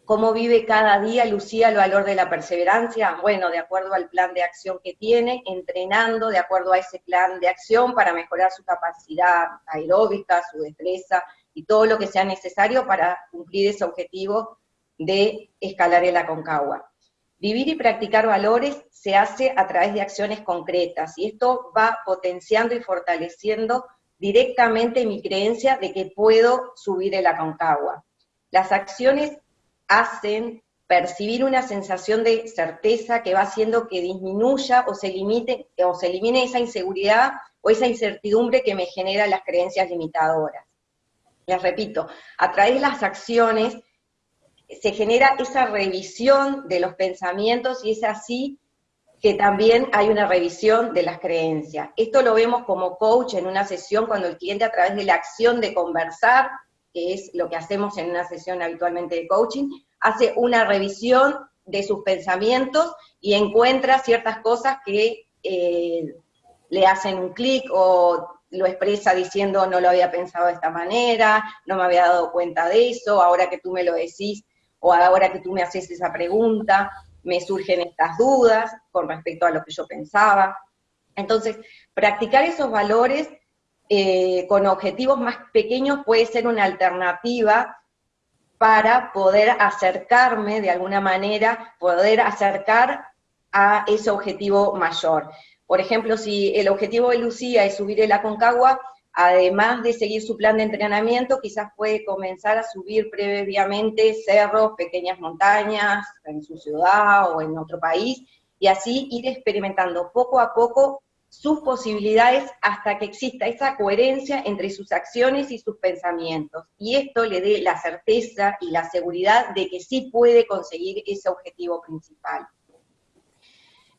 ¿Cómo vive cada día Lucía el valor de la perseverancia? Bueno, de acuerdo al plan de acción que tiene, entrenando de acuerdo a ese plan de acción para mejorar su capacidad aeróbica, su destreza y todo lo que sea necesario para cumplir ese objetivo de escalar el Aconcagua. Vivir y practicar valores se hace a través de acciones concretas y esto va potenciando y fortaleciendo directamente mi creencia de que puedo subir el Aconcagua. Las acciones hacen percibir una sensación de certeza que va haciendo que disminuya o se limite o se elimine esa inseguridad o esa incertidumbre que me genera las creencias limitadoras. Les repito, a través de las acciones se genera esa revisión de los pensamientos y es así que también hay una revisión de las creencias. Esto lo vemos como coach en una sesión cuando el cliente a través de la acción de conversar, es lo que hacemos en una sesión habitualmente de coaching, hace una revisión de sus pensamientos y encuentra ciertas cosas que eh, le hacen un clic o lo expresa diciendo no lo había pensado de esta manera, no me había dado cuenta de eso, ahora que tú me lo decís o ahora que tú me haces esa pregunta, me surgen estas dudas con respecto a lo que yo pensaba. Entonces, practicar esos valores eh, con objetivos más pequeños puede ser una alternativa para poder acercarme de alguna manera, poder acercar a ese objetivo mayor. Por ejemplo, si el objetivo de Lucía es subir el Aconcagua, además de seguir su plan de entrenamiento, quizás puede comenzar a subir previamente cerros, pequeñas montañas en su ciudad o en otro país, y así ir experimentando poco a poco sus posibilidades hasta que exista esa coherencia entre sus acciones y sus pensamientos. Y esto le dé la certeza y la seguridad de que sí puede conseguir ese objetivo principal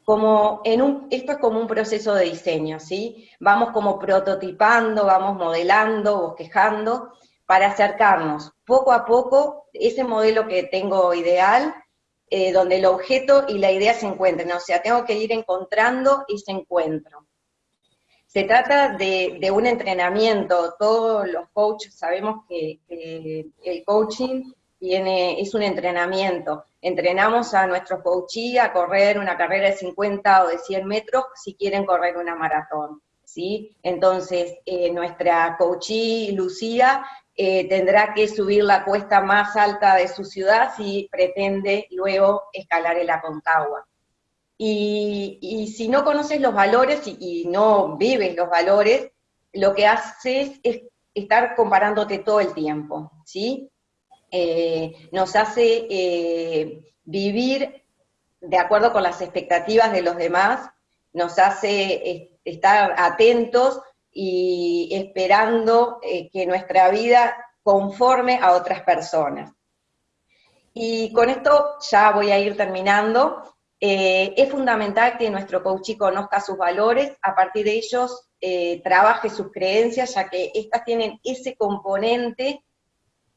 como en un, esto es como un proceso de diseño, ¿sí? Vamos como prototipando, vamos modelando, bosquejando, para acercarnos poco a poco ese modelo que tengo ideal, eh, donde el objeto y la idea se encuentren, o sea, tengo que ir encontrando ese encuentro. Se trata de, un entrenamiento, todos los coaches sabemos que, el coaching es un entrenamiento. Entrenamos a nuestros coachees a correr una carrera de 50 o de 100 metros si quieren correr una maratón. ¿sí? Entonces, eh, nuestra coachee Lucía eh, tendrá que subir la cuesta más alta de su ciudad si pretende luego escalar el Aconcagua. Y, si no conoces los valores y, no vives los valores, lo que haces es estar comparándote todo el tiempo, ¿sí? Eh, nos hace eh, vivir de acuerdo con las expectativas de los demás, nos hace estar atentos y esperando eh, que nuestra vida conforme a otras personas. Y con esto ya voy a ir terminando. Eh, es fundamental que nuestro coachee conozca sus valores, a partir de ellos eh, trabaje sus creencias, ya que estas tienen ese componente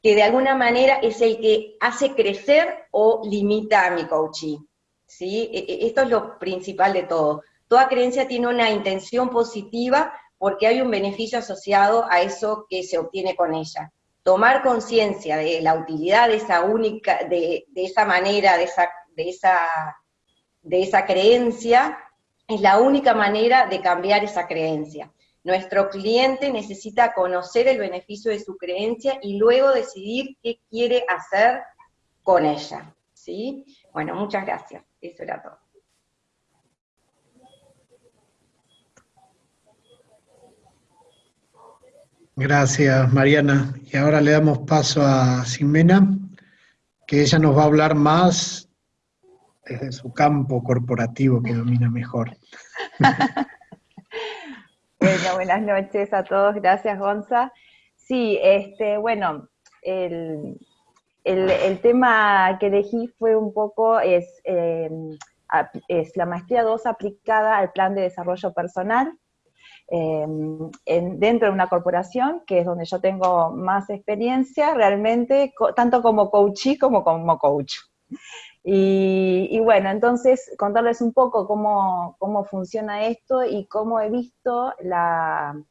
que de alguna manera es el que hace crecer o limita a mi coachee. ¿sí? E, e, esto es lo principal de todo. Toda creencia tiene una intención positiva porque hay un beneficio asociado a eso que se obtiene con ella. Tomar conciencia de la utilidad de esa única, de, esa manera, de esa, de, esa, de esa creencia, es la única manera de cambiar esa creencia. Nuestro cliente necesita conocer el beneficio de su creencia y luego decidir qué quiere hacer con ella. ¿sí? Bueno, muchas gracias. Eso era todo. Gracias, Mariana. Y ahora le damos paso a Ximena, que ella nos va a hablar más desde su campo corporativo que domina mejor. bueno, buenas noches a todos. Gracias, Gonza. Sí, este, bueno, el, tema que elegí fue un poco, es, em, es la maestría 2 aplicada al plan de desarrollo personal Em, dentro de una corporación, que es donde yo tengo más experiencia realmente, tanto como coachee como como coach. Y, bueno, entonces contarles un poco cómo, cómo, funciona esto y cómo he visto la,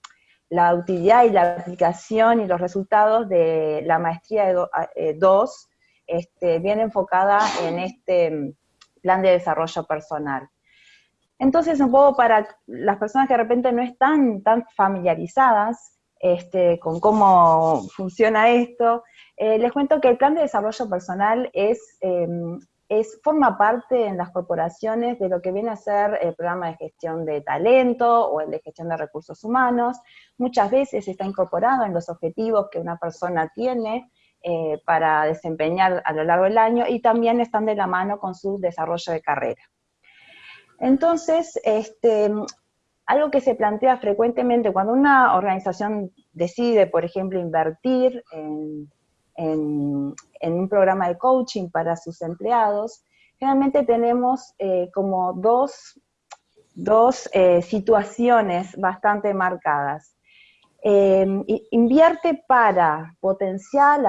la, utilidad y la aplicación y los resultados de la maestría 2, eh, este, bien enfocada en este plan de desarrollo personal. Entonces, un poco para las personas que de repente no están tan familiarizadas este, con cómo funciona esto, eh, les cuento que el plan de desarrollo personal es, em, es, forma parte en las corporaciones de lo que viene a ser el programa de gestión de talento o el de gestión de recursos humanos. Muchas veces está incorporado en los objetivos que una persona tiene eh, para desempeñar a lo largo del año y también están de la mano con su desarrollo de carrera. Entonces, este, algo que se plantea frecuentemente cuando una organización decide, por ejemplo, invertir en, un programa de coaching para sus empleados, generalmente tenemos eh, como dos, eh, situaciones bastante marcadas. Eh, invierte para potenciar,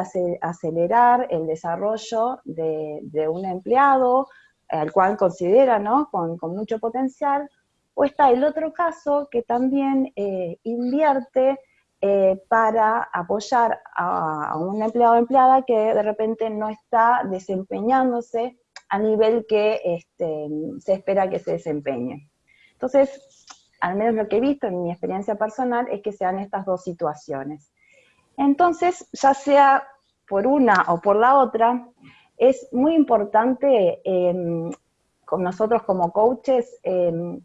acelerar el desarrollo de un empleado al cual considera ¿no? con, mucho potencial, o está el otro caso que también eh, invierte eh, para apoyar a, un empleado o empleada que de repente no está desempeñándose a nivel que este, se espera que se desempeñe. Entonces, al menos lo que he visto en mi experiencia personal es que sean estas dos situaciones. Entonces, ya sea por una o por la otra, es muy importante em, con nosotros como coaches em,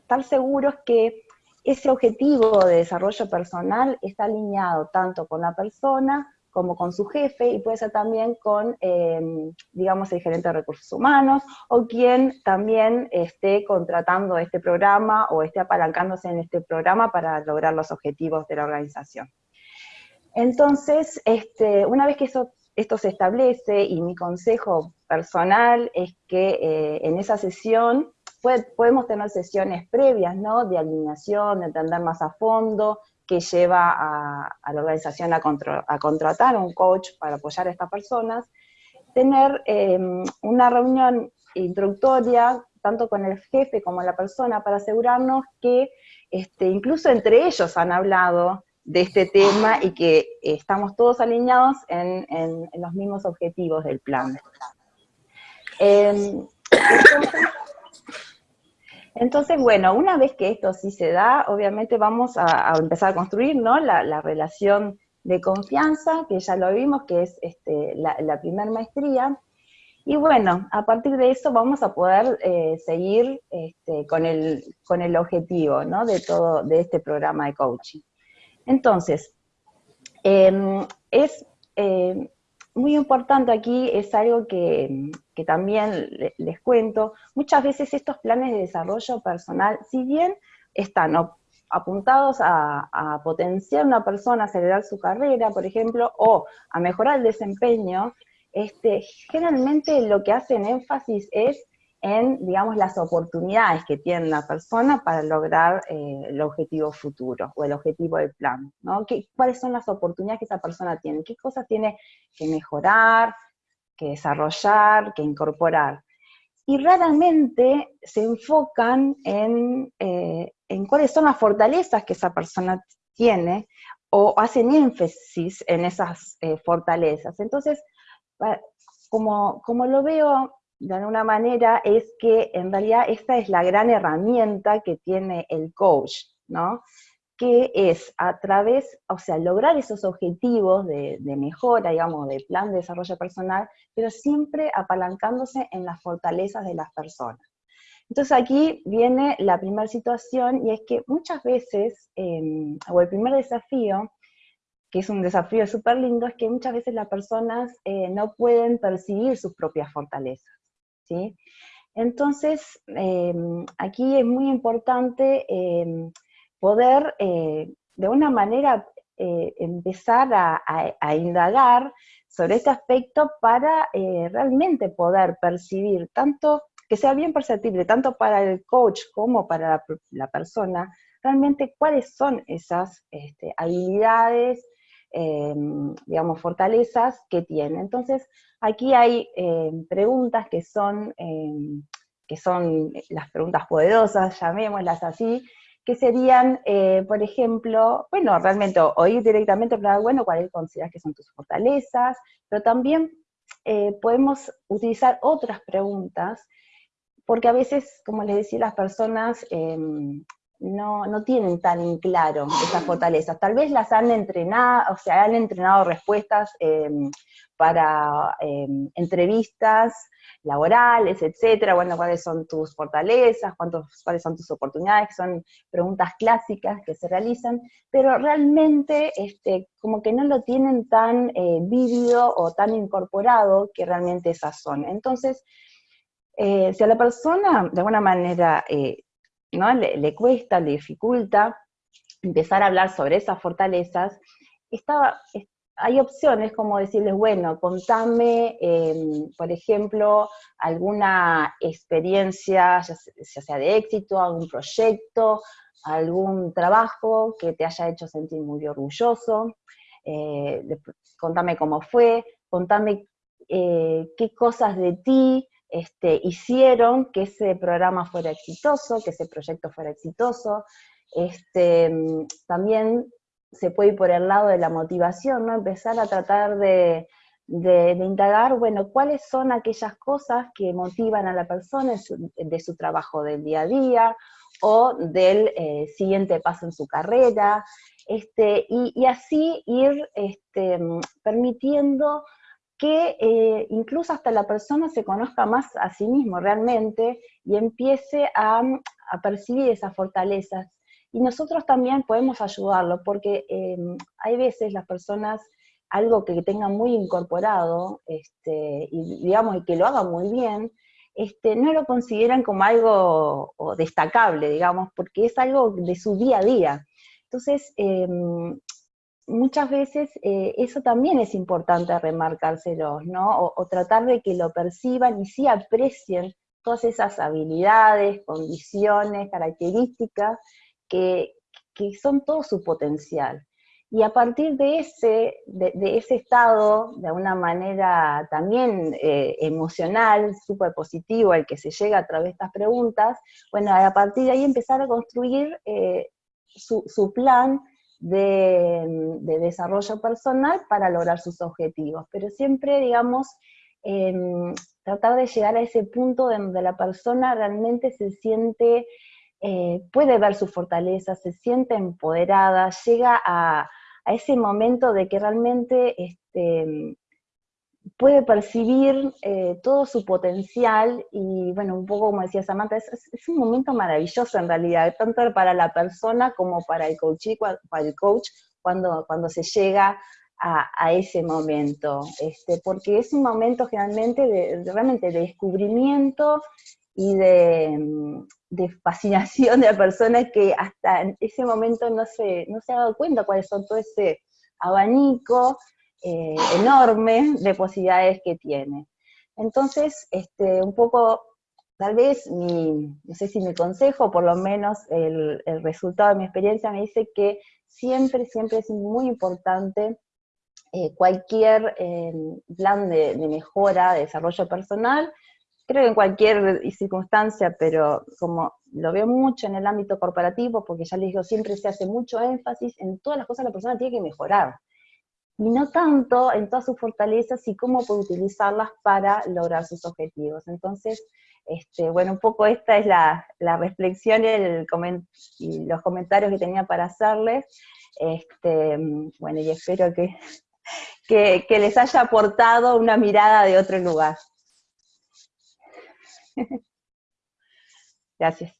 estar seguros que ese objetivo de desarrollo personal está alineado tanto con la persona como con su jefe y puede ser también con, em, digamos, el gerente de recursos humanos o quien también esté contratando este programa o esté apalancándose en este programa para lograr los objetivos de la organización. Entonces, este, una vez que eso esto se establece y mi consejo personal es que eh, en esa sesión podemos tener sesiones previas, ¿no? De alineación, de entender más a fondo, que lleva a, la organización a, contratar a un coach para apoyar a estas personas, tener em, una reunión introductoria, tanto con el jefe como la persona, para asegurarnos que este, incluso entre ellos han hablado de este tema y que estamos todos alineados en, los mismos objetivos del plan. Em, entonces, bueno, una vez que esto sí se da, obviamente vamos a, empezar a construir ¿no? la, relación de confianza, que ya lo vimos, que es este, la, primera maestría, y bueno, a partir de eso vamos a poder eh, seguir este, con, el, con el objetivo ¿no? de todo de este programa de coaching. Entonces, em, es eh, muy importante aquí, es algo que, también les cuento, muchas veces estos planes de desarrollo personal, si bien están apuntados a, a potenciar una persona, acelerar su carrera, por ejemplo, o a mejorar el desempeño, este, generalmente lo que hacen énfasis es en, digamos, las oportunidades que tiene la persona para lograr eh, el objetivo futuro o el objetivo del plan, ¿no? ¿Cuáles son las oportunidades que esa persona tiene? ¿Qué cosas tiene que mejorar, que desarrollar, que incorporar? Y raramente se enfocan en, eh, en cuáles son las fortalezas que esa persona tiene o hacen énfasis en esas eh, fortalezas. Entonces, como, como lo veo de alguna manera, es que en realidad esta es la gran herramienta que tiene el coach, ¿no? Que es a través, o sea, lograr esos objetivos de, mejora, digamos, de plan de desarrollo personal, pero siempre apalancándose en las fortalezas de las personas. Entonces aquí viene la primera situación y es que muchas veces, em, o el primer desafío, que es un desafío súper lindo, es que muchas veces las personas eh, no pueden percibir sus propias fortalezas. ¿Sí? Entonces, em, aquí es muy importante em, poder, eh, de una manera, eh, empezar a, indagar sobre este aspecto para realmente poder percibir, tanto que sea bien perceptible, tanto para el coach como para la, persona, realmente cuáles son esas este, habilidades, Em, digamos, fortalezas que tiene. Entonces, aquí hay em, preguntas que son, em, que son las preguntas poderosas, llamémoslas así, que serían, eh, por ejemplo, bueno, realmente oír directamente para, bueno, cuáles consideras que son tus fortalezas, pero también eh, podemos utilizar otras preguntas, porque a veces, como les decía, las personas no, no tienen tan claro esas fortalezas. Tal vez las han entrenado, o sea, han entrenado respuestas em, para em, entrevistas laborales, etcétera, bueno, cuáles son tus fortalezas, cuántos, cuáles son tus oportunidades, que son preguntas clásicas que se realizan, pero realmente este, como que no lo tienen tan eh, vívido o tan incorporado que realmente esas son. Entonces, eh, si a la persona de alguna manera eh, ¿no? le, cuesta, le dificulta empezar a hablar sobre esas fortalezas, hay opciones como decirles, bueno, contame, em, por ejemplo, alguna experiencia, ya, sea de éxito, algún proyecto, algún trabajo que te haya hecho sentir muy orgulloso, eh, contame cómo fue, contame eh, qué cosas de ti este, hicieron que ese programa fuera exitoso, que ese proyecto fuera exitoso. Este, también se puede ir por el lado de la motivación, ¿no? Empezar a tratar de, indagar, bueno, cuáles son aquellas cosas que motivan a la persona de su trabajo del día a día, o del eh, siguiente paso en su carrera, este, y, así ir permitiendo que eh, incluso hasta la persona se conozca más a sí mismo realmente y empiece a, percibir esas fortalezas. Y nosotros también podemos ayudarlo, porque em, hay veces las personas, algo que tengan muy incorporado, este, y digamos, que lo hagan muy bien, este, no lo consideran como algo destacable, digamos, porque es algo de su día a día. Entonces, em, muchas veces eh, eso también es importante remarcárselos, ¿no? O, tratar de que lo perciban y sí aprecien todas esas habilidades, condiciones, características que, son todo su potencial. Y a partir de ese, de, ese estado, de una manera también eh, emocional, súper positivo, al que se llega a través de estas preguntas, bueno, a partir de ahí empezar a construir eh, su, su plan de, desarrollo personal para lograr sus objetivos, pero siempre, digamos, em, tratar de llegar a ese punto donde la persona realmente se siente, eh, puede ver su fortaleza, se siente empoderada, llega a, a ese momento de que realmente este, puede percibir eh, todo su potencial y, bueno, un poco como decía Samantha, es, un momento maravilloso en realidad, tanto para la persona como para el coach, para el coach cuando, cuando se llega a, ese momento, este, porque es un momento generalmente de, realmente de descubrimiento y de, mm, de fascinación de la persona que hasta ese momento no se, no se ha dado cuenta cuáles son todo ese abanico eh, enorme de posibilidades que tiene. Entonces, este, un poco, tal vez, mi, no sé si mi consejo, por lo menos el, el resultado de mi experiencia me dice que siempre, siempre es muy importante eh, cualquier eh, plan de, de, mejora, de desarrollo personal, creo que en cualquier circunstancia, pero como lo veo mucho en el ámbito corporativo, porque ya les digo, siempre se hace mucho énfasis en todas las cosas que la persona tiene que mejorar, y no tanto en todas sus fortalezas y cómo puede utilizarlas para lograr sus objetivos. Entonces, este, bueno, un poco esta es la, reflexión y, el los comentarios que tenía para hacerles. Este, bueno, y espero que, que, que les haya aportado una mirada de otro lugar. Gracias.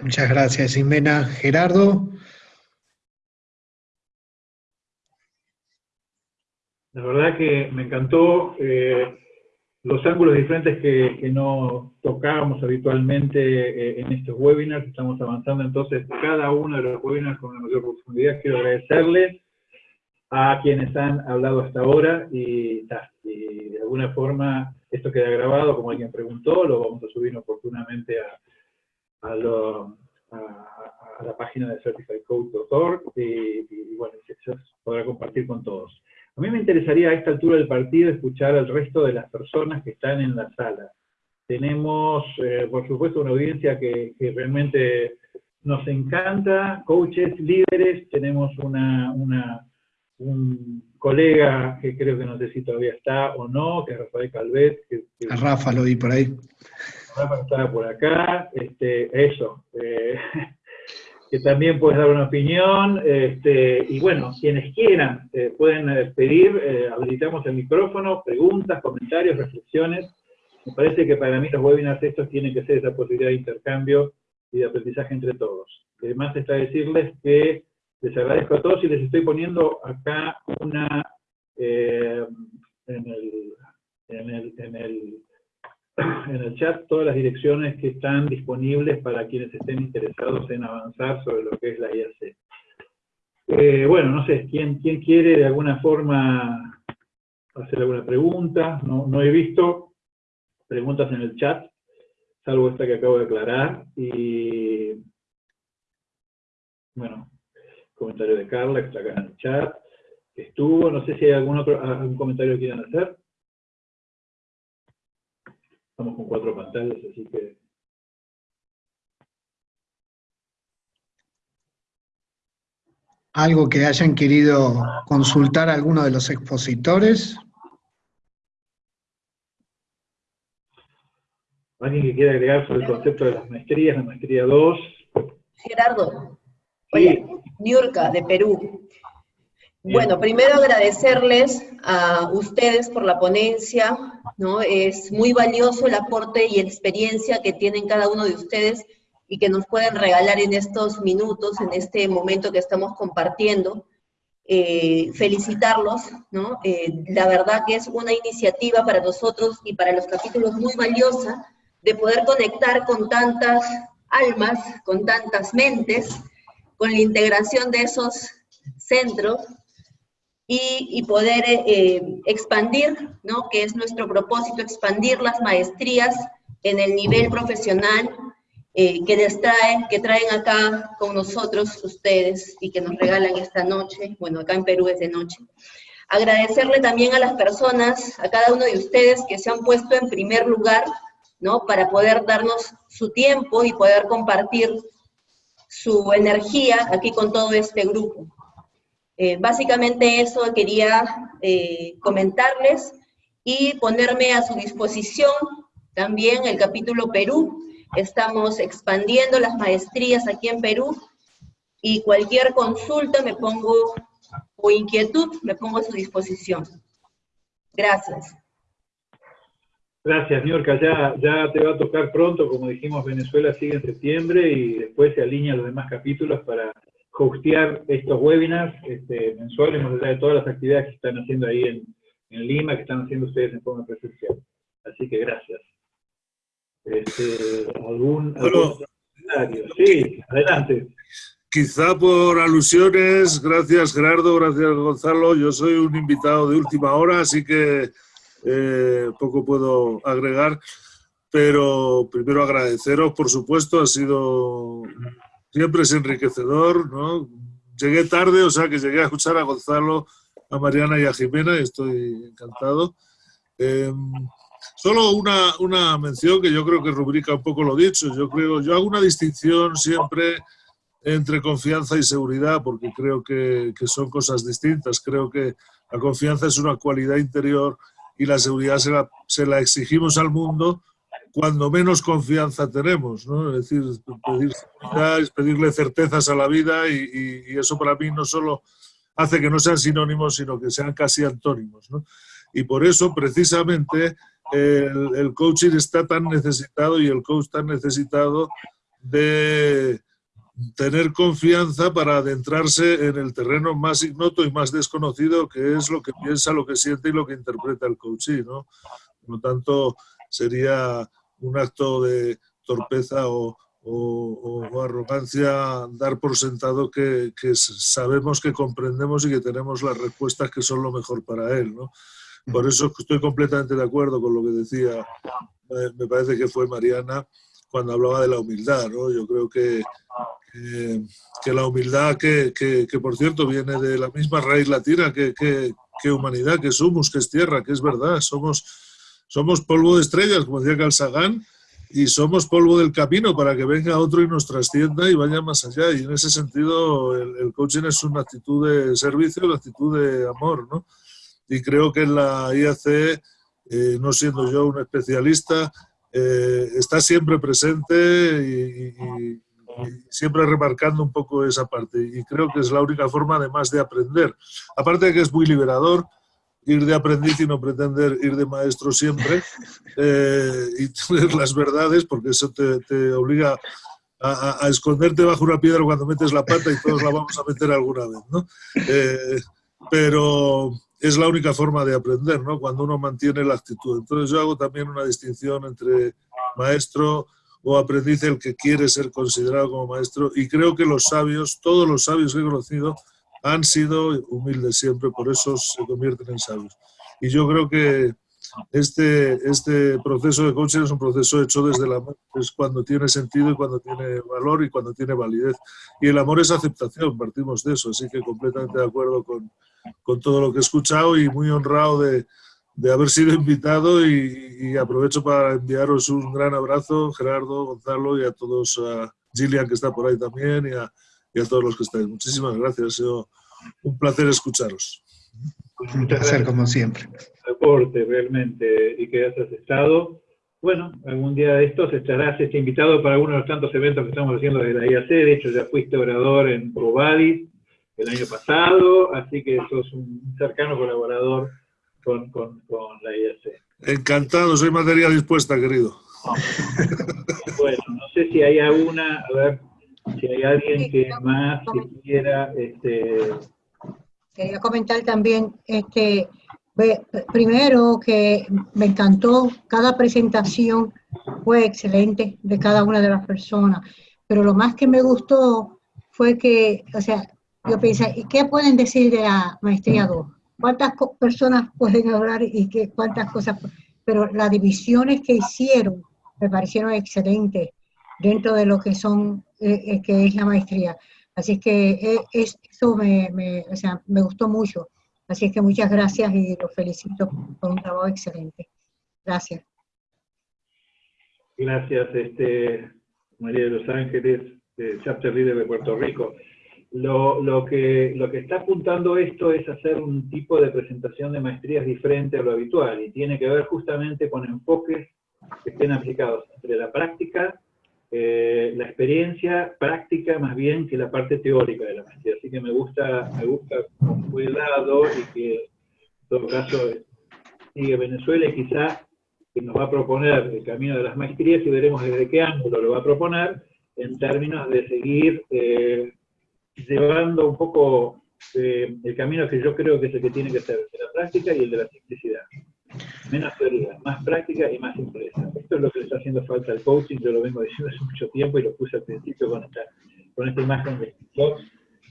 Muchas gracias, Jimena. Gerardo. La verdad que me encantó eh, los ángulos diferentes que, no tocábamos habitualmente eh, en estos webinars. Estamos avanzando entonces cada uno de los webinars con la mayor profundidad. Quiero agradecerles a quienes han hablado hasta ahora y, de alguna forma esto queda grabado, como alguien preguntó, lo vamos a subir oportunamente a, la página de certifiedcode.org y, y, bueno, se podrá compartir con todos. A mí me interesaría a esta altura del partido escuchar al resto de las personas que están en la sala. Tenemos, eh, por supuesto, una audiencia que, que realmente nos encanta, coaches, líderes, tenemos una, una un colega que creo que no sé si todavía está o no, que es Rafael Calvet. Que, que a Rafa lo vi por ahí. Rafa estaba por acá, este, eso. Eh, que también puedes dar una opinión, este, y bueno, quienes quieran eh, pueden eh, pedir, eh, habilitamos el micrófono, preguntas, comentarios, reflexiones. Me parece que para mí los webinars estos tienen que ser esa posibilidad de intercambio y de aprendizaje entre todos. Además está decirles que les agradezco a todos y les estoy poniendo acá una, en, el, en, el, en, el, chat todas las direcciones que están disponibles para quienes estén interesados en avanzar sobre lo que es la IAC. Eh, bueno, no sé, ¿quién, ¿quién quiere de alguna forma hacer alguna pregunta? No, no he visto preguntas en el chat, salvo esta que acabo de aclarar. Y bueno, comentario de Carla, que está acá en el chat, estuvo, no sé si hay algún otro algún comentario que quieran hacer. Estamos con cuatro pantallas, así que... ¿Algo que hayan querido consultar a alguno de los expositores? ¿Alguien que quiera agregar sobre el concepto de las maestrías, la maestría 2? Gerardo, Oye, Niurka, de Perú. Bueno, primero agradecerles a ustedes por la ponencia, ¿no? Es muy valioso el aporte y experiencia que tienen cada uno de ustedes y que nos pueden regalar en estos minutos, en este momento que estamos compartiendo. Eh, felicitarlos, ¿no? Eh, la verdad que es una iniciativa para nosotros y para los capítulos muy valiosa de poder conectar con tantas almas, con tantas mentes, con la integración de esos centros y, poder eh, expandir, ¿no? que es nuestro propósito, expandir las maestrías en el nivel profesional eh, que les traen, que traen acá con nosotros ustedes y que nos regalan esta noche, bueno, acá en Perú es de noche. Agradecerle también a las personas, a cada uno de ustedes que se han puesto en primer lugar, ¿no? Para poder darnos su tiempo y poder compartir su energía aquí con todo este grupo. Eh, básicamente eso quería eh, comentarles y ponerme a su disposición también el capítulo Perú. Estamos expandiendo las maestrías aquí en Perú y cualquier consulta me pongo, o inquietud, me pongo a su disposición. Gracias. Gracias, Niorca. Ya, ya te va a tocar pronto, como dijimos, Venezuela sigue en septiembre y después se alinean los demás capítulos para hostear estos webinars este, mensuales, más allá de todas las actividades que están haciendo ahí en, en Lima, que están haciendo ustedes en forma presencial. Así que gracias. este, algún, Bueno. algún comentario. Sí, adelante. Quizá por alusiones, gracias Gerardo, gracias Gonzalo, yo soy un invitado de última hora, así que eh, poco puedo agregar, pero primero agradeceros, por supuesto, ha sido, siempre es enriquecedor, ¿no? Llegué tarde, o sea que llegué a escuchar a Gonzalo, a Mariana y a Jimena, y estoy encantado. Eh, solo una, una mención que yo creo que rubrica un poco lo dicho, yo creo, yo hago una distinción siempre entre confianza y seguridad, porque creo que, que, son cosas distintas. Creo que la confianza es una cualidad interior y la seguridad se la, se la exigimos al mundo cuando menos confianza tenemos. ¿no? Es decir, pedir seguridad es pedirle certezas a la vida y, y, y, eso para mí no solo hace que no sean sinónimos, sino que sean casi antónimos. ¿no? Y por eso, precisamente, el, el coaching está tan necesitado y el coach tan necesitado de tener confianza para adentrarse en el terreno más ignoto y más desconocido, que es lo que piensa, lo que siente y lo que interpreta el coaching, ¿no? Por lo tanto, sería un acto de torpeza o, o, o arrogancia dar por sentado que, que, sabemos que comprendemos y que tenemos las respuestas que son lo mejor para él, ¿no? Por eso estoy completamente de acuerdo con lo que decía, me parece que fue Mariana, cuando hablaba de la humildad, ¿no? Yo creo que, que, que la humildad, que, que, por cierto viene de la misma raíz latina que, humanidad, que somos, que es tierra, que es verdad, somos, somos polvo de estrellas, como decía Carl Sagan, y somos polvo del camino para que venga otro y nos trascienda y vaya más allá. Y en ese sentido el, el coaching es una actitud de servicio, una actitud de amor, ¿no? Y creo que en la IAC, eh, no siendo yo un especialista, eh, está siempre presente y, y, y, siempre remarcando un poco esa parte. Y creo que es la única forma, además, de aprender. Aparte de que es muy liberador ir de aprendiz y no pretender ir de maestro siempre eh, y tener las verdades, porque eso te, te obliga a, esconderte bajo una piedra cuando metes la pata y todos la vamos a meter alguna vez, ¿no? Eh, pero es la única forma de aprender, ¿no? Cuando uno mantiene la actitud. Entonces yo hago también una distinción entre maestro o aprendiz, el que quiere ser considerado como maestro, y creo que los sabios, todos los sabios que he conocido, han sido humildes siempre, por eso se convierten en sabios. Y yo creo que este, este proceso de coaching es un proceso hecho desde el amor, es cuando tiene sentido y cuando tiene valor y cuando tiene validez. Y el amor es aceptación, partimos de eso, así que completamente de acuerdo con, con todo lo que he escuchado y muy honrado de, de haber sido invitado y, y, aprovecho para enviaros un gran abrazo, Gerardo, Gonzalo y a todos, a Gillian que está por ahí también y a, y a todos los que estáis. Muchísimas gracias, ha sido un placer escucharos. Un placer como siempre. Aporte realmente y que hayas estado. Bueno, algún día de estos estarás este invitado para uno de los tantos eventos que estamos haciendo desde la IAC. De hecho, ya fuiste orador en Provadis el año pasado, así que sos un cercano colaborador con, con, con la IAC. Encantado, soy materia dispuesta, querido. bueno, no sé si hay alguna, a ver, si hay alguien que más que quiera, este... Quería comentar también, este, primero que me encantó, cada presentación fue excelente de cada una de las personas, pero lo más que me gustó fue que, o sea, yo pensé, ¿y qué pueden decir de la maestría 2? ¿Cuántas personas pueden hablar y qué, cuántas cosas? Pero las divisiones que hicieron me parecieron excelentes dentro de lo que son, eh, que es la maestría. Así que eh, es, eso me, me, o sea, me gustó mucho. Así que muchas gracias y los felicito por un trabajo excelente. Gracias. Gracias, este, María de los Ángeles, de Chapter Leader de Puerto Rico. Lo, lo, que, lo que está apuntando esto es hacer un tipo de presentación de maestrías diferente a lo habitual y tiene que ver justamente con enfoques que estén aplicados entre la práctica, eh, la experiencia práctica más bien que la parte teórica de la maestría. Así que me gusta, me gusta cómo fue dado y que en todo caso sigue Venezuela y quizás que nos va a proponer el camino de las maestrías y veremos desde qué ángulo lo va a proponer en términos de seguir eh, llevando un poco eh, el camino que yo creo que es el que tiene que ser, de la práctica y el de la simplicidad. Menos teoría, más práctica y más empresa. Esto es lo que le está haciendo falta al coaching, yo lo vengo diciendo hace mucho tiempo y lo puse al principio con esta, con esta imagen de Fox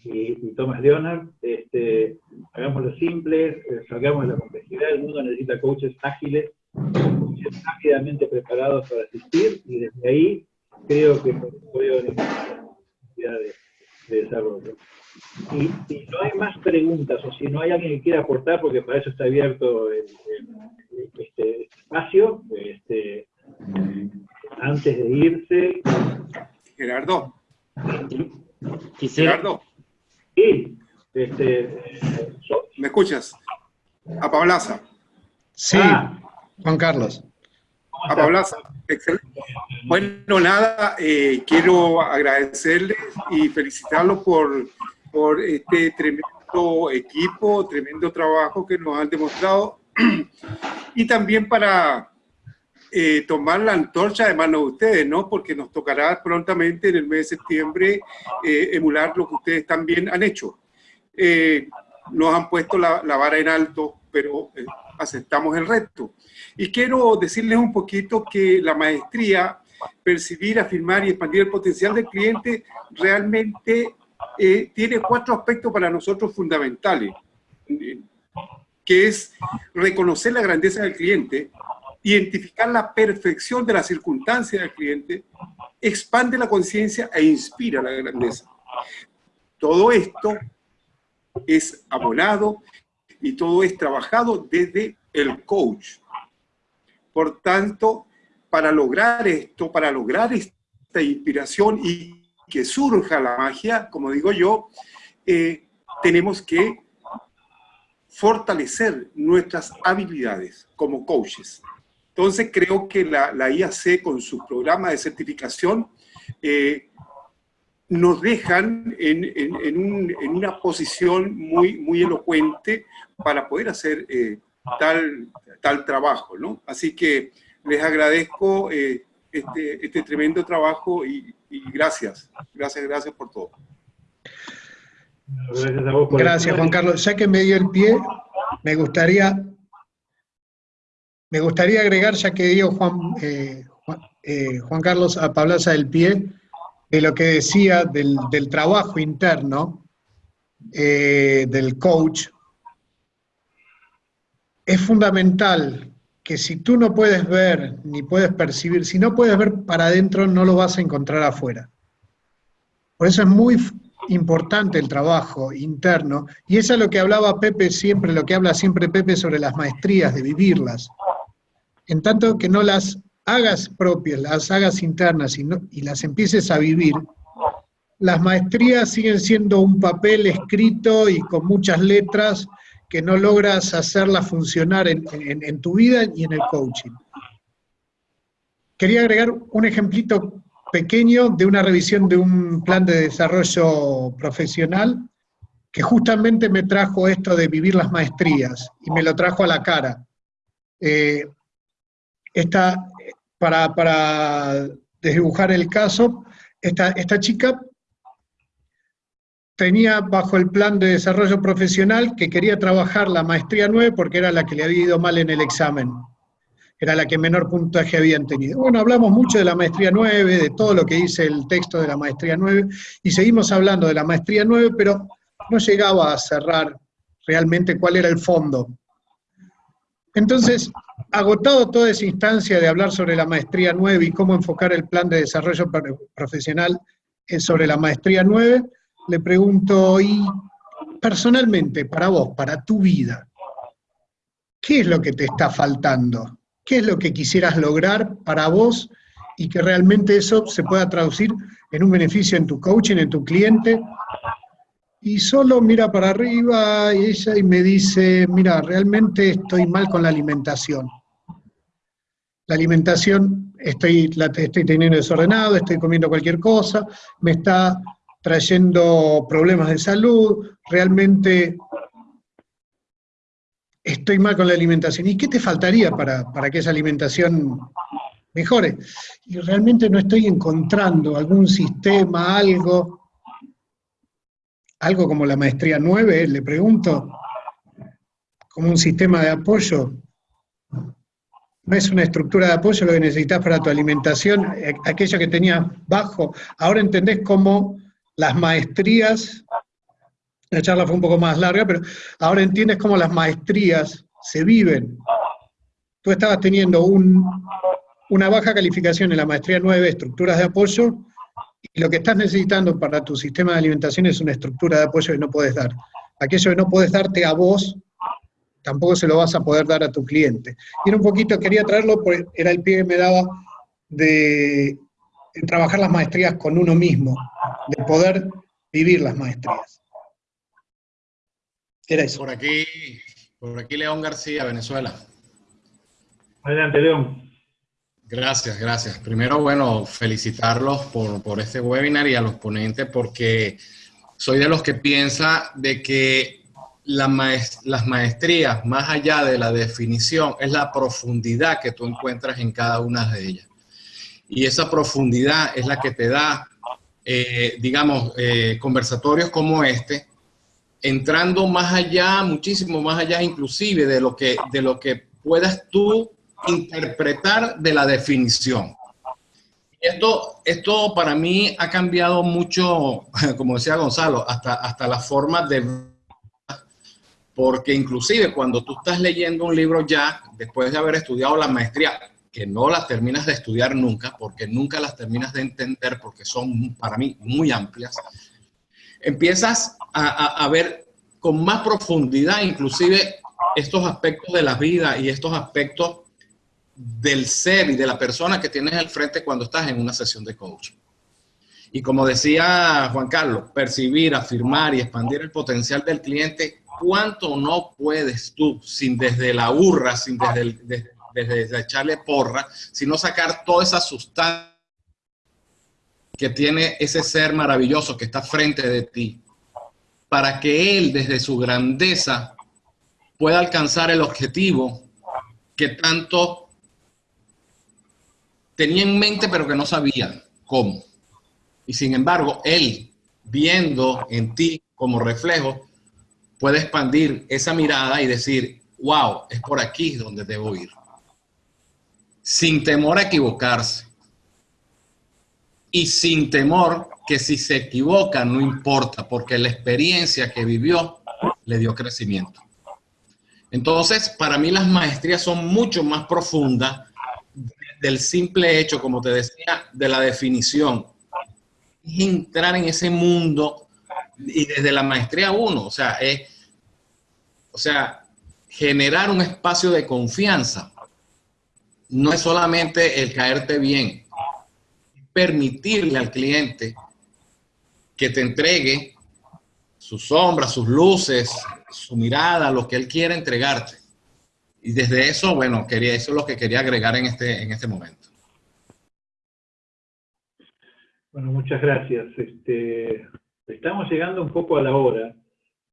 y, Thomas Leonard. Este, hagámoslo simple, eh, salgamos de la complejidad, el mundo necesita coaches ágiles, rápidamente preparados para asistir y desde ahí creo que puede de, de desarrollo. Y si no hay más preguntas o si no hay alguien que quiera aportar, porque para eso está abierto el, este espacio, este, antes de irse. Gerardo. Gerardo. Sí. Este, ¿Me escuchas? A Pablaza. Sí, ah. Juan Carlos. A Pablaza. Excelente. Bueno, nada, eh, quiero agradecerles y felicitarlos por por este tremendo equipo, tremendo trabajo que nos han demostrado y también para eh, tomar la antorcha de mano de ustedes, ¿no? Porque nos tocará prontamente en el mes de septiembre eh, emular lo que ustedes también han hecho. Eh, nos han puesto la, la, vara en alto, pero aceptamos el reto. Y quiero decirles un poquito que la maestría, percibir, afirmar y expandir el potencial del cliente realmente eh, tiene cuatro aspectos para nosotros fundamentales, que es reconocer la grandeza del cliente, identificar la perfección de la circunstancia del cliente, expande la conciencia e inspira la grandeza. Todo esto es abonado y todo es trabajado desde el coach. Por tanto, para lograr esto, para lograr esta inspiración y que surja la magia, como digo yo, eh, tenemos que fortalecer nuestras habilidades como coaches. Entonces creo que la, IAC con su programa de certificación eh, nos dejan en, una posición muy, muy elocuente para poder hacer eh, tal, tal trabajo. ¿no? Así que les agradezco este, este tremendo trabajo y, gracias, gracias, gracias por todo. Gracias, Juan Carlos. Ya que me dio el pie, me gustaría, me gustaría agregar, ya que dio Juan, eh, eh, Juan, Carlos a Pablaza del pie, de lo que decía del, trabajo interno eh, del coach, es fundamental que si tú no puedes ver ni puedes percibir, si no puedes ver para adentro, no lo vas a encontrar afuera. Por eso es muy importante el trabajo interno, y eso es lo que hablaba Pepe siempre, lo que habla siempre Pepe sobre las maestrías, de vivirlas. En tanto que no las hagas propias, las hagas internas y, y las empieces a vivir, las maestrías siguen siendo un papel escrito y con muchas letras que no logras hacerla funcionar en, tu vida y en el coaching. Quería agregar un ejemplito pequeño de una revisión de un plan de desarrollo profesional que justamente me trajo esto de vivir las maestrías y me lo trajo a la cara. Eh, esta, para, para desdibujar el caso, esta, esta chica tenía bajo el plan de desarrollo profesional que quería trabajar la maestría 9 porque era la que le había ido mal en el examen. Era la que menor puntaje habían tenido. Bueno, hablamos mucho de la maestría 9, de todo lo que dice el texto de la maestría 9, y seguimos hablando de la maestría 9, pero no llegaba a cerrar realmente cuál era el fondo. Entonces, agotado toda esa instancia de hablar sobre la maestría 9 y cómo enfocar el plan de desarrollo profesional sobre la maestría 9, le pregunto, y personalmente, para vos, para tu vida, ¿qué es lo que te está faltando? ¿Qué es lo que quisieras lograr para vos y que realmente eso se pueda traducir en un beneficio en tu coaching, en tu cliente? Y solo mira para arriba y ella y me dice, mira, realmente estoy mal con la alimentación. La alimentación estoy, la estoy teniendo desordenado, estoy comiendo cualquier cosa, me está trayendo problemas de salud, realmente estoy mal con la alimentación. ¿Y qué te faltaría para, que esa alimentación mejore? Y realmente no estoy encontrando algún sistema, algo, algo como la maestría 9, le pregunto, como un sistema de apoyo. no es una estructura de apoyo lo que necesitas para tu alimentación, eh, aquello que tenías bajo. Ahora entendés cómo las maestrías, la charla fue un poco más larga, pero ahora entiendes cómo las maestrías se viven. Tú estabas teniendo un, una baja calificación en la maestría 9, estructuras de apoyo, y lo que estás necesitando para tu sistema de alimentación es una estructura de apoyo que no puedes dar. Aquello que no puedes darte a vos, tampoco se lo vas a poder dar a tu cliente. Y era un poquito, quería traerlo, porque era el pie que me daba de, trabajar las maestrías con uno mismo, de poder vivir las maestrías. Era eso. Por aquí, por aquí León García, Venezuela. Adelante, León. Gracias, gracias. Primero, bueno, felicitarlos por, por este webinar y a los ponentes porque soy de los que piensa de que las maestrías, más allá de la definición, es la profundidad que tú encuentras en cada una de ellas. Y esa profundidad es la que te da, eh, digamos, eh, conversatorios como este, entrando más allá, muchísimo más allá inclusive de lo que, de lo que puedas tú interpretar de la definición. Esto, esto para mí ha cambiado mucho, como decía Gonzalo, hasta, hasta la forma de porque inclusive cuando tú estás leyendo un libro ya, después de haber estudiado la maestría, que no las terminas de estudiar nunca, porque nunca las terminas de entender, porque son para mí muy amplias, empiezas a, ver con más profundidad inclusive estos aspectos de la vida y estos aspectos del ser y de la persona que tienes al frente cuando estás en una sesión de coaching. Y como decía Juan Carlos, percibir, afirmar y expandir el potencial del cliente ¿cuánto no puedes tú, sin desde la urra, sin desde, desde, echarle porra, sino sacar toda esa sustancia que tiene ese ser maravilloso que está frente de ti, para que él desde su grandeza pueda alcanzar el objetivo que tanto tenía en mente pero que no sabía cómo. Y sin embargo, él, viendo en ti como reflejo, puede expandir esa mirada y decir, wow, es por aquí donde debo ir. Sin temor a equivocarse. Y sin temor que si se equivoca no importa, porque la experiencia que vivió le dio crecimiento. Entonces, para mí las maestrías son mucho más profundas del simple hecho, como te decía, de la definición. Es entrar en ese mundo y desde la maestría uno, o sea, es, o sea, generar un espacio de confianza no es solamente el caerte bien, permitirle al cliente que te entregue sus sombras, sus luces, su mirada, lo que él quiere entregarte. Y desde eso, bueno, quería, eso es lo que quería agregar en este, en este momento. Bueno, muchas gracias. Este, estamos llegando un poco a la hora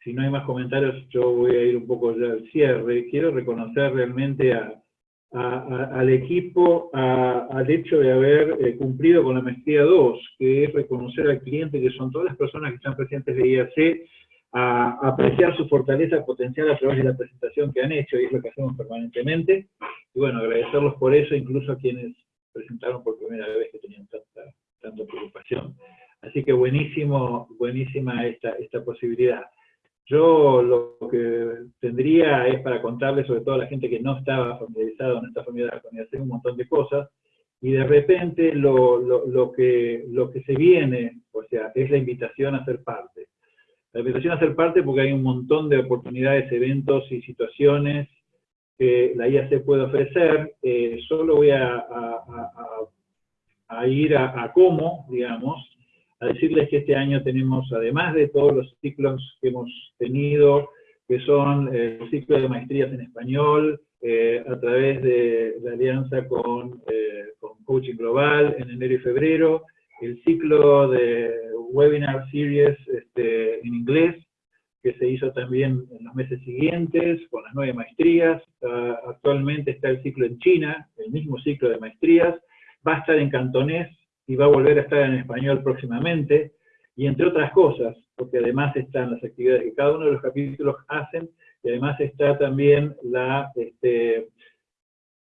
si no hay más comentarios, yo voy a ir un poco ya al cierre. Quiero reconocer realmente al equipo al hecho de haber eh, cumplido con la maestría 2, que es reconocer al cliente, que son todas las personas que están presentes de IAC, a, apreciar su fortaleza potencial a través de la presentación que han hecho, y es lo que hacemos permanentemente. Y bueno, agradecerlos por eso, incluso a quienes presentaron por primera vez que tenían tanta, tanta preocupación. Así que buenísimo, buenísima esta, esta posibilidad. Yo lo que tendría es para contarles, sobre todo a la gente que no estaba familiarizada, no está familiarizada con hacer un montón de cosas, y de repente lo, lo, lo, que, lo que se viene, o sea, es la invitación a ser parte. La invitación a ser parte porque hay un montón de oportunidades, eventos y situaciones que la IAC puede ofrecer. Eh, solo voy a, a, ir a, cómo, digamos, a decirles que este año tenemos, además de todos los ciclos que hemos tenido, que son el ciclo de maestrías en español, eh, a través de la alianza con, eh, con, Coaching Global en enero y febrero, el ciclo de Webinar Series este, en inglés, que se hizo también en los meses siguientes, con las nueve maestrías. Ah, actualmente está el ciclo en China, el mismo ciclo de maestrías. Va a estar en cantonés y va a volver a estar en español próximamente, y entre otras cosas, porque además están las actividades que cada uno de los capítulos hacen, y además está también la, este,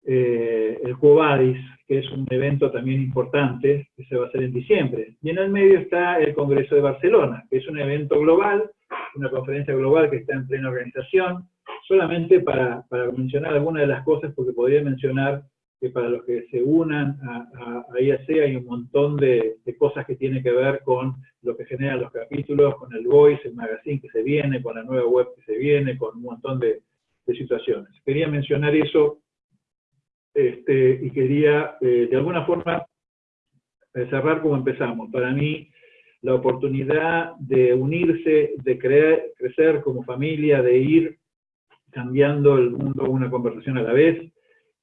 eh, el Cuobadis, que es un evento también importante, que se va a hacer en diciembre. Y en el medio está el Congreso de Barcelona, que es un evento global, una conferencia global que está en plena organización, solamente para, para mencionar algunas de las cosas, porque podría mencionar que para los que se unan a, IAC hay un montón de, cosas que tienen que ver con lo que generan los capítulos, con el Voice, el magazine que se viene, con la nueva web que se viene, con un montón de, situaciones. Quería mencionar eso este, y quería eh, de alguna forma eh, cerrar como empezamos. Para mí, la oportunidad de unirse, de crecer como familia, de ir cambiando el mundo una conversación a la vez,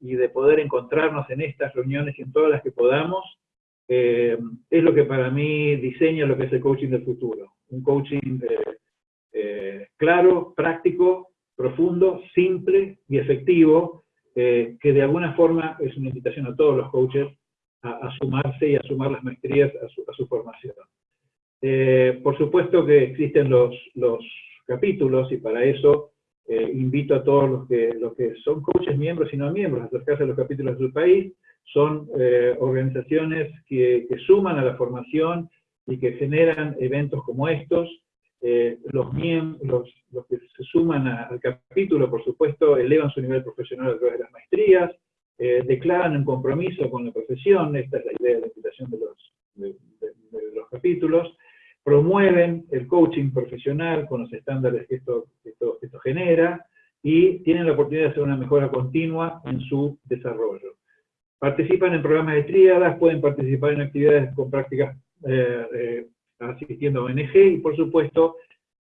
y de poder encontrarnos en estas reuniones y en todas las que podamos, eh, es lo que para mí diseña lo que es el coaching del futuro. Un coaching eh, eh, claro, práctico, profundo, simple y efectivo, que de alguna forma es una invitación a todos los coaches a, sumarse y a sumar las maestrías a su, a su formación. por supuesto que existen los, los capítulos y para eso eh, invito a todos los que, los que son coaches miembros y no miembros a acercarse a los capítulos del país. Son eh, organizaciones que, que, suman a la formación y que generan eventos como estos. Eh, los, miembros, los que se suman al capítulo, por supuesto, elevan su nivel profesional a través de las maestrías, declaran un compromiso con la profesión, esta es la idea de la invitación de los, de los capítulos, promueven el coaching profesional con los estándares que esto, esto, genera y tienen la oportunidad de hacer una mejora continua en su desarrollo. Participan en programas de tríadas, pueden participar en actividades con prácticas eh, eh, asistiendo a ONG y por supuesto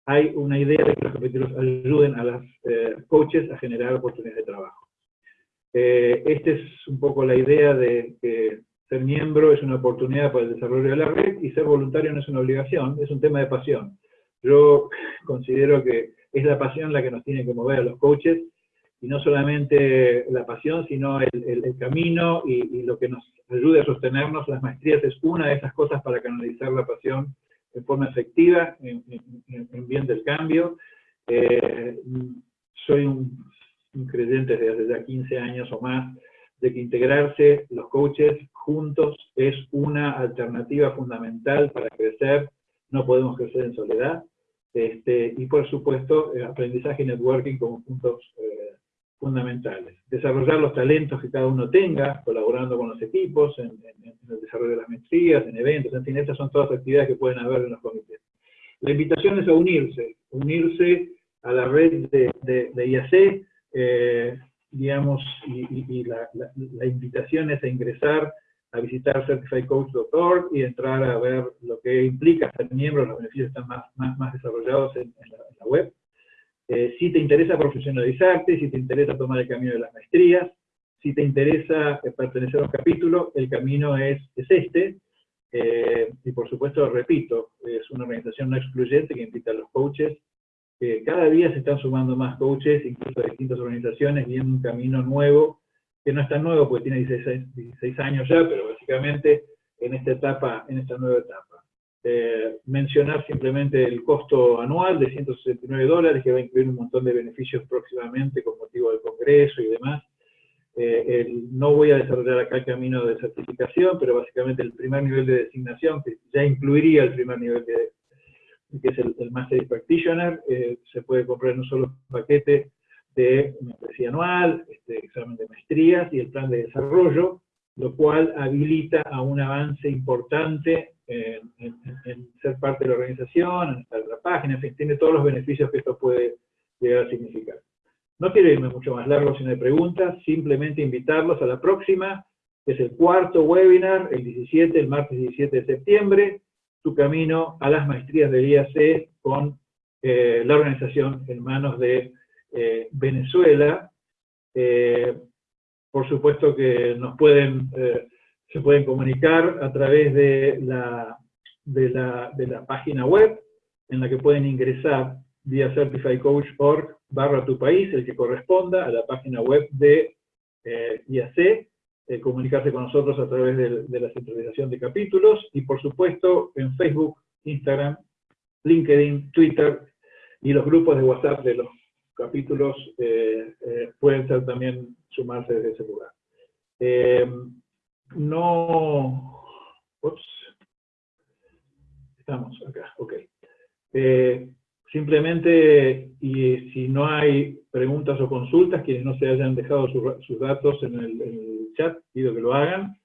hay una idea de que los capítulos ayuden a los eh, coaches a generar oportunidades de trabajo. esta es un poco la idea de que ser miembro es una oportunidad para el desarrollo de la red y ser voluntario no es una obligación, es un tema de pasión. Yo considero que es la pasión la que nos tiene que mover a los coaches, y no solamente la pasión, sino el, camino y, lo que nos ayude a sostenernos. Las maestrías es una de esas cosas para canalizar la pasión en forma efectiva, en, bien del cambio. Eh, soy un, un creyente desde hace ya 15 años o más de que integrarse los coaches juntos es una alternativa fundamental para crecer, no podemos crecer en soledad, este, y por supuesto aprendizaje y networking como puntos eh, fundamentales. Desarrollar los talentos que cada uno tenga, colaborando con los equipos, en, el desarrollo de las maestrías, en eventos, en fin, estas son todas actividades que pueden haber en los comités. La invitación es a unirse, unirse a la red de, de, IAC, eh, digamos, y, la, invitación es a ingresar a visitar certifiedcoach.org y entrar a ver lo que implica ser miembro, los beneficios están más, más, más desarrollados en, la, web. Eh, si te interesa profesionalizarte, si te interesa tomar el camino de las maestrías, si te interesa eh, pertenecer a un capítulo, el camino es, es este. Eh, y por supuesto, repito, es una organización no excluyente que invita a los coaches cada día se están sumando más coaches, incluso de distintas organizaciones, viendo un camino nuevo, que no es tan nuevo porque tiene 16, años ya, pero básicamente en esta etapa, en esta nueva etapa. Eh, mencionar simplemente el costo anual de 169 dólares, que va a incluir un montón de beneficios próximamente con motivo del Congreso y demás. Eh, no voy a desarrollar acá el camino de certificación, pero básicamente el primer nivel de designación, que ya incluiría el primer nivel de, que es el, Master Practitioner, eh, se puede comprar en un solo paquete de membresía anual, este, examen de maestrías y el plan de desarrollo, lo cual habilita a un avance importante en, ser parte de la organización, en estar en la página, en fin, tiene todos los beneficios que esto puede llegar a significar. No quiero irme mucho más largo si no hay preguntas, simplemente invitarlos a la próxima, que es el cuarto webinar, el 17, el martes 17 de septiembre, su camino a las maestrías del IAC con eh, la organización en manos de eh, Venezuela. Eh, por supuesto que nos pueden, se pueden comunicar a través de la, de la, de, la, página web, en la que pueden ingresar vía certifiedcoach.org barra tu país, el que corresponda a la página web de IAC, eh, comunicarse con nosotros a través de, la centralización de capítulos y por supuesto en Facebook, Instagram, LinkedIn, Twitter y los grupos de WhatsApp de los capítulos eh, eh, pueden ser también sumarse desde ese lugar. Eh, no... Ups. Estamos acá, ok. Simplemente, y si no hay preguntas o consultas, quienes no se hayan dejado sus datos en el, chat, pido que lo hagan.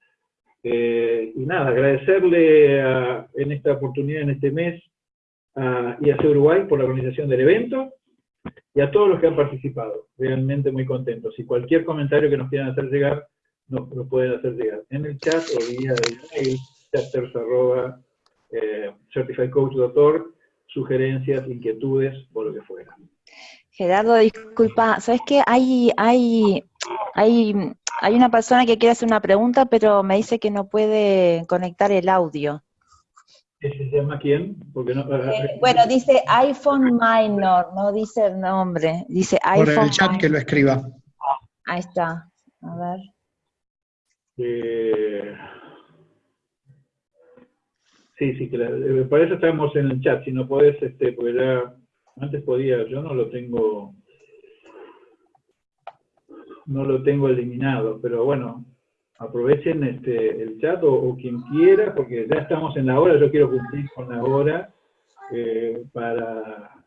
Y nada, agradecerle en esta oportunidad, en este mes, a IAC Uruguay por la organización del evento y a todos los que han participado. Realmente muy contentos. Y cualquier comentario que nos quieran hacer llegar, nos lo pueden hacer llegar en el chat o vía el chapters eh, sugerencias, inquietudes o lo que fuera. Gerardo, disculpa, ¿sabes qué? Hay, hay, hay, hay una persona que quiere hacer una pregunta, pero me dice que no puede conectar el audio. ¿Se llama quién? Porque no, eh, bueno, dice iPhone Minor, no dice el nombre, dice iPhone Por el chat que lo escriba. Ahí está, a ver. Eh, sí, sí, claro. Eh, para eso estamos en el chat, si no podés, este, porque ya antes podía, yo no lo tengo no lo tengo eliminado, pero bueno, aprovechen este, el chat o, quien quiera, porque ya estamos en la hora, yo quiero cumplir con la hora eh, para...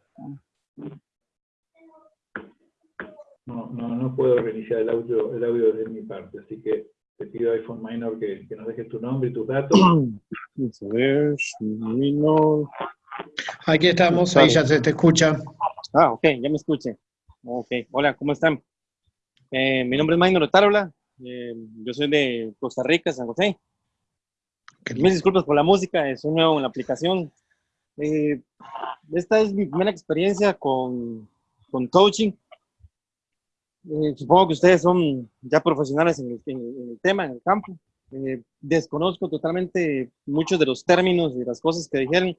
No, no, no puedo reiniciar el audio, el audio desde mi parte, así que te pido iPhone Minor que, que nos dejes tu nombre y tus datos. Aquí estamos, ahí ya se te escucha. Ah, ok, ya me escuché. Ok, hola, ¿cómo están? Eh, mi nombre es Minor Otárola, eh, yo soy de Costa Rica, San José. Mil disculpas por la música, soy nuevo en la aplicación. Eh, esta es mi primera experiencia con, con coaching. Eh, supongo que ustedes son ya profesionales en el, tema, en el campo. desconozco totalmente muchos de los términos y las cosas que dijeron.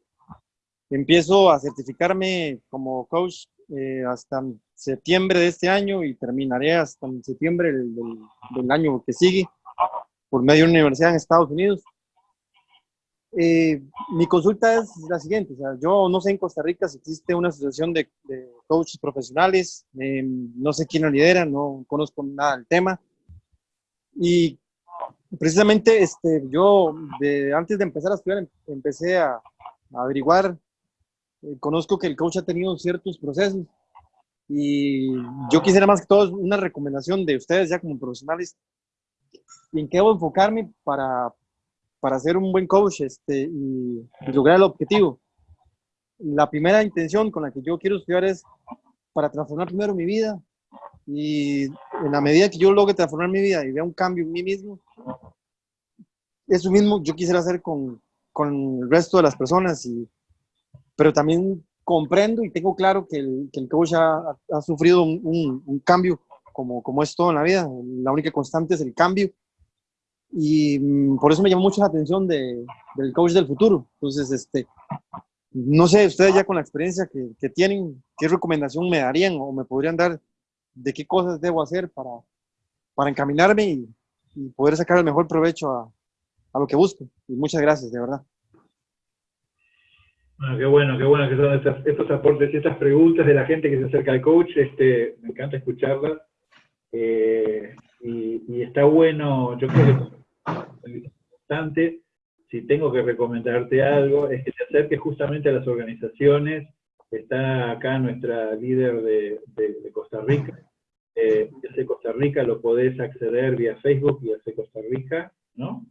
Empiezo a certificarme como coach hasta septiembre de este año y terminaré hasta septiembre del, del, año que sigue por medio de una universidad en Estados Unidos. Eh, mi consulta es la siguiente, o sea, yo no sé en Costa Rica si existe una asociación de, coaches profesionales, eh, no sé quién la lidera, no conozco nada del tema. Y precisamente este, yo, de, antes de empezar a estudiar, em, empecé a, a averiguar, eh, conozco que el coach ha tenido ciertos procesos y yo quisiera más que todo una recomendación de ustedes ya como profesionales en qué debo enfocarme para, para ser un buen coach este, y, lograr el objetivo. La primera intención con la que yo quiero estudiar es para transformar primero mi vida y en la medida que yo logre transformar mi vida y vea un cambio en mí mismo, eso mismo yo quisiera hacer con, con el resto de las personas, y, pero también comprendo y tengo claro que el, que el coach ha, ha sufrido un, un, cambio, como, como es todo en la vida. La única constante es el cambio. Y mm, por eso me llamó mucho la atención de, del coach del futuro. Entonces, este, no sé, ustedes ya con la experiencia que, que, tienen, ¿qué recomendación me darían o me podrían dar de qué cosas debo hacer para, para encaminarme y, y poder sacar el mejor provecho a, a lo que busco? Y muchas gracias, de verdad. Bueno, qué bueno, qué bueno que son estos aportes y estas preguntas de la gente que se acerca al coach. Este, me encanta escucharlas. Eh, y, está bueno, yo creo que es importante, si tengo que recomendarte algo, es que te acerques justamente a las organizaciones. Está acá nuestra líder de, Costa Rica. Eh, Costa Rica lo podés acceder vía Facebook, vía Costa Rica, ¿no?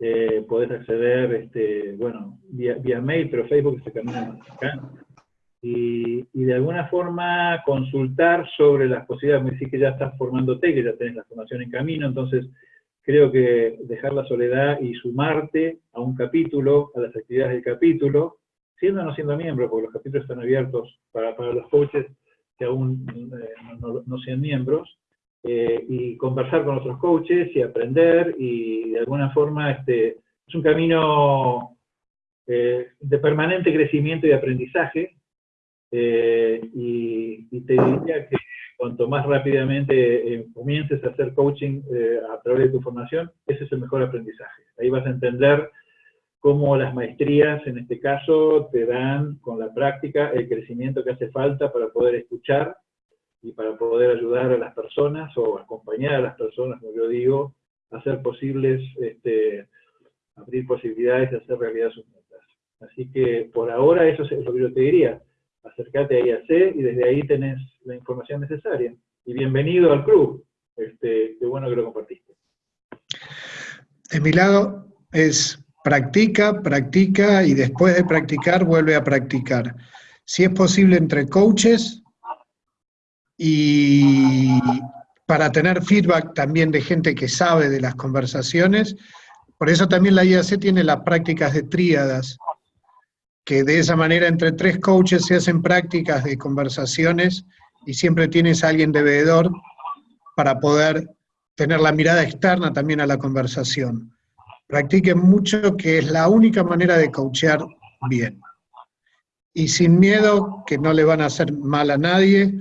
Eh, podés acceder, este, bueno, vía, mail, pero Facebook se camina más acá. Y, de alguna forma consultar sobre las posibilidades, me decís que ya estás formándote, que ya tenés la formación en camino, entonces creo que dejar la soledad y sumarte a un capítulo, a las actividades del capítulo, siendo o no siendo miembro, porque los capítulos están abiertos para, para los coaches que aún eh, no, sean miembros, eh, y conversar con otros coaches y aprender y de alguna forma este, es un camino eh, de permanente crecimiento y aprendizaje eh, y, te diría que cuanto más rápidamente comiences a hacer coaching a través de tu formación, ese es el mejor aprendizaje. Ahí vas a entender cómo las maestrías, en este caso, te dan con la práctica el crecimiento que hace falta para poder escuchar y para poder ayudar a las personas o acompañar a las personas, como yo digo, hacer posibles, este, abrir posibilidades de hacer realidad sus metas. Así que por ahora eso es lo que yo te diría. Acércate a IAC y desde ahí tenés la información necesaria. Y bienvenido al club. Este, qué bueno que lo compartiste. De mi lado es practica, practica y después de practicar vuelve a practicar. Si es posible entre coaches y para tener feedback también de gente que sabe de las conversaciones. Por eso también la IAC tiene las prácticas de tríadas, que de esa manera entre tres coaches se hacen prácticas de conversaciones y siempre tienes a alguien de veedor para poder tener la mirada externa también a la conversación. Practiquen mucho, que es la única manera de coachear bien. Y sin miedo, que no le van a hacer mal a nadie,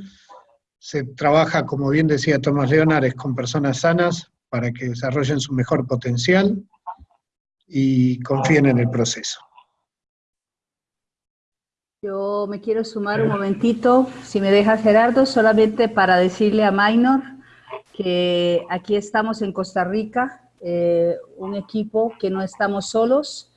se trabaja, como bien decía Tomás Leonares, con personas sanas para que desarrollen su mejor potencial y confíen en el proceso. Yo me quiero sumar un momentito, si me deja Gerardo, solamente para decirle a Minor que aquí estamos en Costa Rica, eh, un equipo que no estamos solos,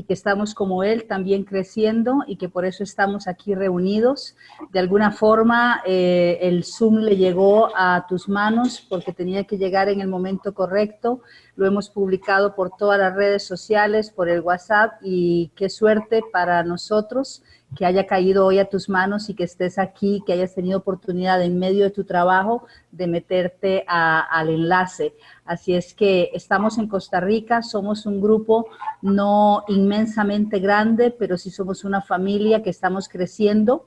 y que estamos como él también creciendo y que por eso estamos aquí reunidos. De alguna forma eh, el Zoom le llegó a tus manos porque tenía que llegar en el momento correcto. Lo hemos publicado por todas las redes sociales, por el WhatsApp y qué suerte para nosotros que haya caído hoy a tus manos y que estés aquí, que hayas tenido oportunidad en medio de tu trabajo de meterte al enlace. Así es que estamos en Costa Rica, somos un grupo no inmensamente grande, pero sí somos una familia que estamos creciendo,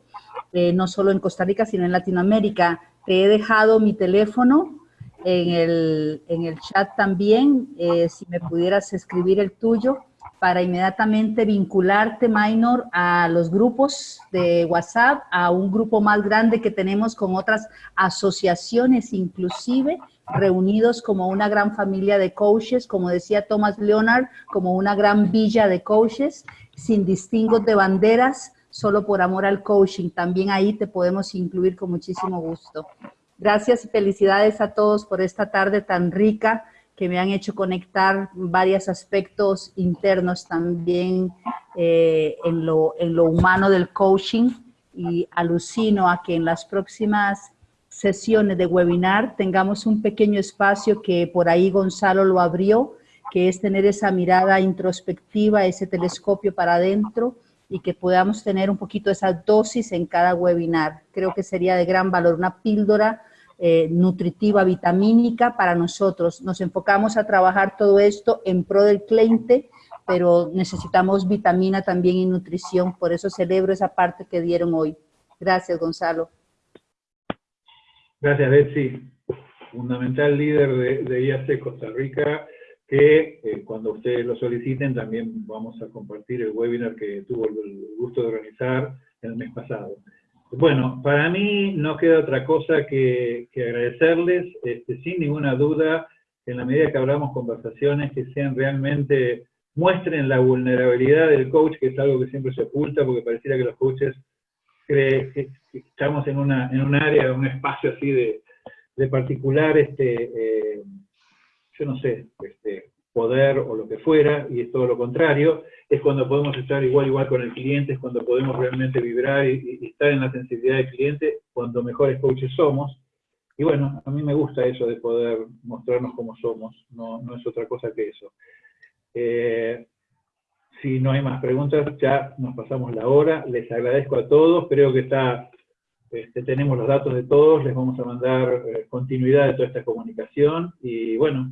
eh, no solo en Costa Rica, sino en Latinoamérica. Te he dejado mi teléfono en el, en el chat también, eh, si me pudieras escribir el tuyo para inmediatamente vincularte, Minor, a los grupos de WhatsApp, a un grupo más grande que tenemos con otras asociaciones inclusive, reunidos como una gran familia de coaches, como decía Thomas Leonard, como una gran villa de coaches, sin distingos de banderas, solo por amor al coaching. También ahí te podemos incluir con muchísimo gusto. Gracias y felicidades a todos por esta tarde tan rica que me han hecho conectar varios aspectos internos también eh, en, lo, en lo humano del coaching y alucino a que en las próximas sesiones de webinar tengamos un pequeño espacio que por ahí Gonzalo lo abrió, que es tener esa mirada introspectiva, ese telescopio para adentro y que podamos tener un poquito esa dosis en cada webinar. Creo que sería de gran valor, una píldora eh, nutritiva, vitamínica para nosotros. Nos enfocamos a trabajar todo esto en pro del cliente, pero necesitamos vitamina también y nutrición, por eso celebro esa parte que dieron hoy. Gracias, Gonzalo. Gracias, Betsy. Fundamental líder de, de IAC Costa Rica, que eh, cuando ustedes lo soliciten también vamos a compartir el webinar que tuvo el gusto de organizar el mes pasado. Bueno, para mí no queda otra cosa que, agradecerles, este, sin ninguna duda, en la medida que hablamos conversaciones que sean realmente, muestren la vulnerabilidad del coach, que es algo que siempre se oculta, porque pareciera que los coaches creen que estamos en, una, en un área, un espacio así de, particular, este, eh, yo no sé, este, poder o lo que fuera, y es todo lo contrario, es cuando podemos estar igual igual con el cliente, es cuando podemos realmente vibrar y, estar en la sensibilidad del cliente, cuando mejores coaches somos. Y bueno, a mí me gusta eso de poder mostrarnos como somos, no, no es otra cosa que eso. Eh, si no hay más preguntas, ya nos pasamos la hora. Les agradezco a todos, creo que está, este, tenemos los datos de todos, les vamos a mandar eh, continuidad de toda esta comunicación y bueno,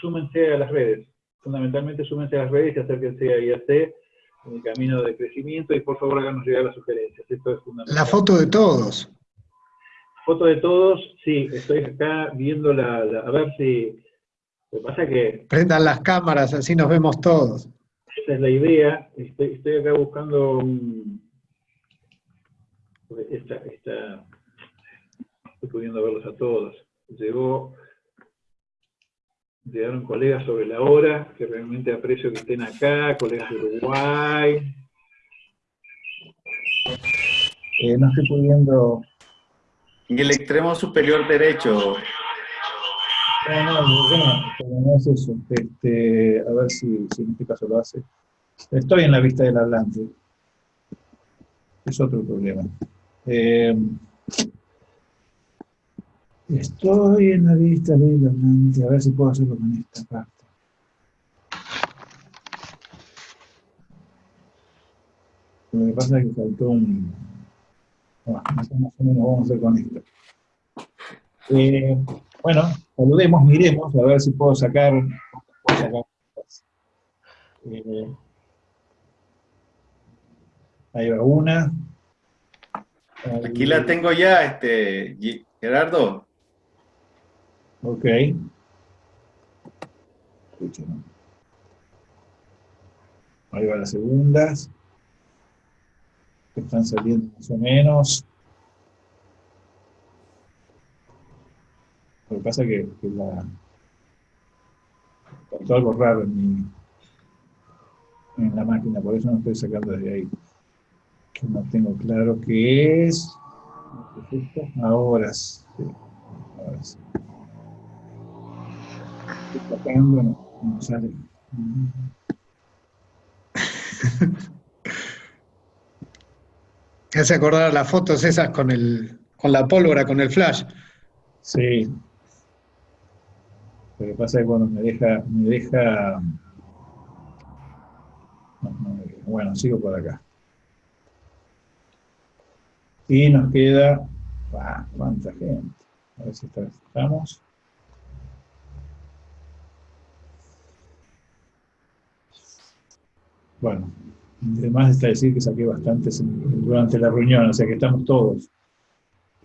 súmense a las redes fundamentalmente súmense a las redes y acérquense a IAC en el camino de crecimiento y por favor háganos llegar las sugerencias. Esto es fundamental. La foto de todos. Foto de todos, sí, estoy acá viendo la, a ver si... Lo que pasa que... Prendan las cámaras, así nos vemos todos. Esa es la idea. Estoy, estoy acá buscando un... Esta, esta, estoy pudiendo verlos a todos. Llegó llegaron colegas sobre la hora, que realmente aprecio que estén acá, colegas de Uruguay. Eh, no estoy pudiendo... En el extremo superior derecho. No, no, no, es eso. Este, a ver si, si, en este caso lo hace. Estoy en la vista del hablante. Es otro problema. Eh, estoy en la vista hablante. A ver si puedo hacerlo con esta parte. Lo que pasa es que faltó un... Bueno, más o menos vamos a hacer con esto. Eh, bueno, saludemos, miremos, a ver si puedo sacar... Puedo sacar eh, ahí va una. Aquí la tengo ya, este, Gerardo. Ok. Ahí va las segundas que están saliendo más o menos. Lo que pasa es que, que la, faltó algo raro en, mi, en la máquina, por eso no estoy sacando desde ahí. Que no tengo claro qué es. Ahora sí. Ahora sí. Estoy sacando, no, no sale. Me hace acordar las fotos esas con, el, con la pólvora, con el flash. Sí. Pero pasa que cuando me deja, me deja... bueno, sigo por acá. Y nos queda... Ah, ¿Cuánta gente? A ver si estamos. Bueno, Además está decir que saqué bastantes durante la reunión, o sea que estamos todos.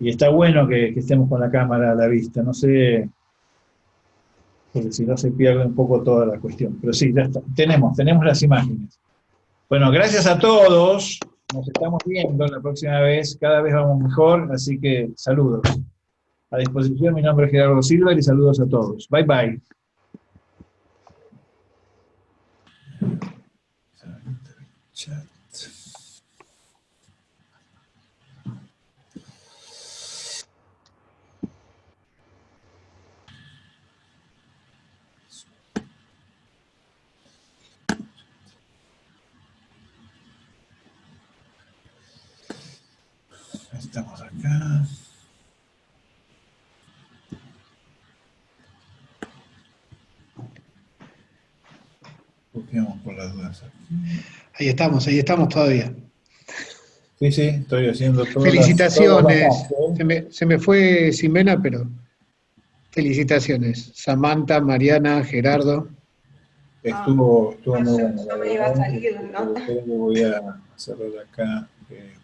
Y está bueno que, estemos con la cámara a la vista, no sé, porque si no se pierde un poco toda la cuestión. Pero sí, ya está. Tenemos, tenemos las imágenes. Bueno, gracias a todos. Nos estamos viendo la próxima vez. Cada vez vamos mejor, así que saludos. A disposición, mi nombre es Gerardo Silva y saludos a todos. Bye, bye. Chat. Estamos acá. Copiamos por las dudas aquí. Ahí estamos, ahí estamos todavía. Sí, sí, estoy haciendo todo. Felicitaciones. se, me, se me fue Simena, pero felicitaciones. Samantha, Mariana, Gerardo. Estuvo, estuvo muy bueno. No me iba a salir, ¿no? Voy a cerrar acá. Eh,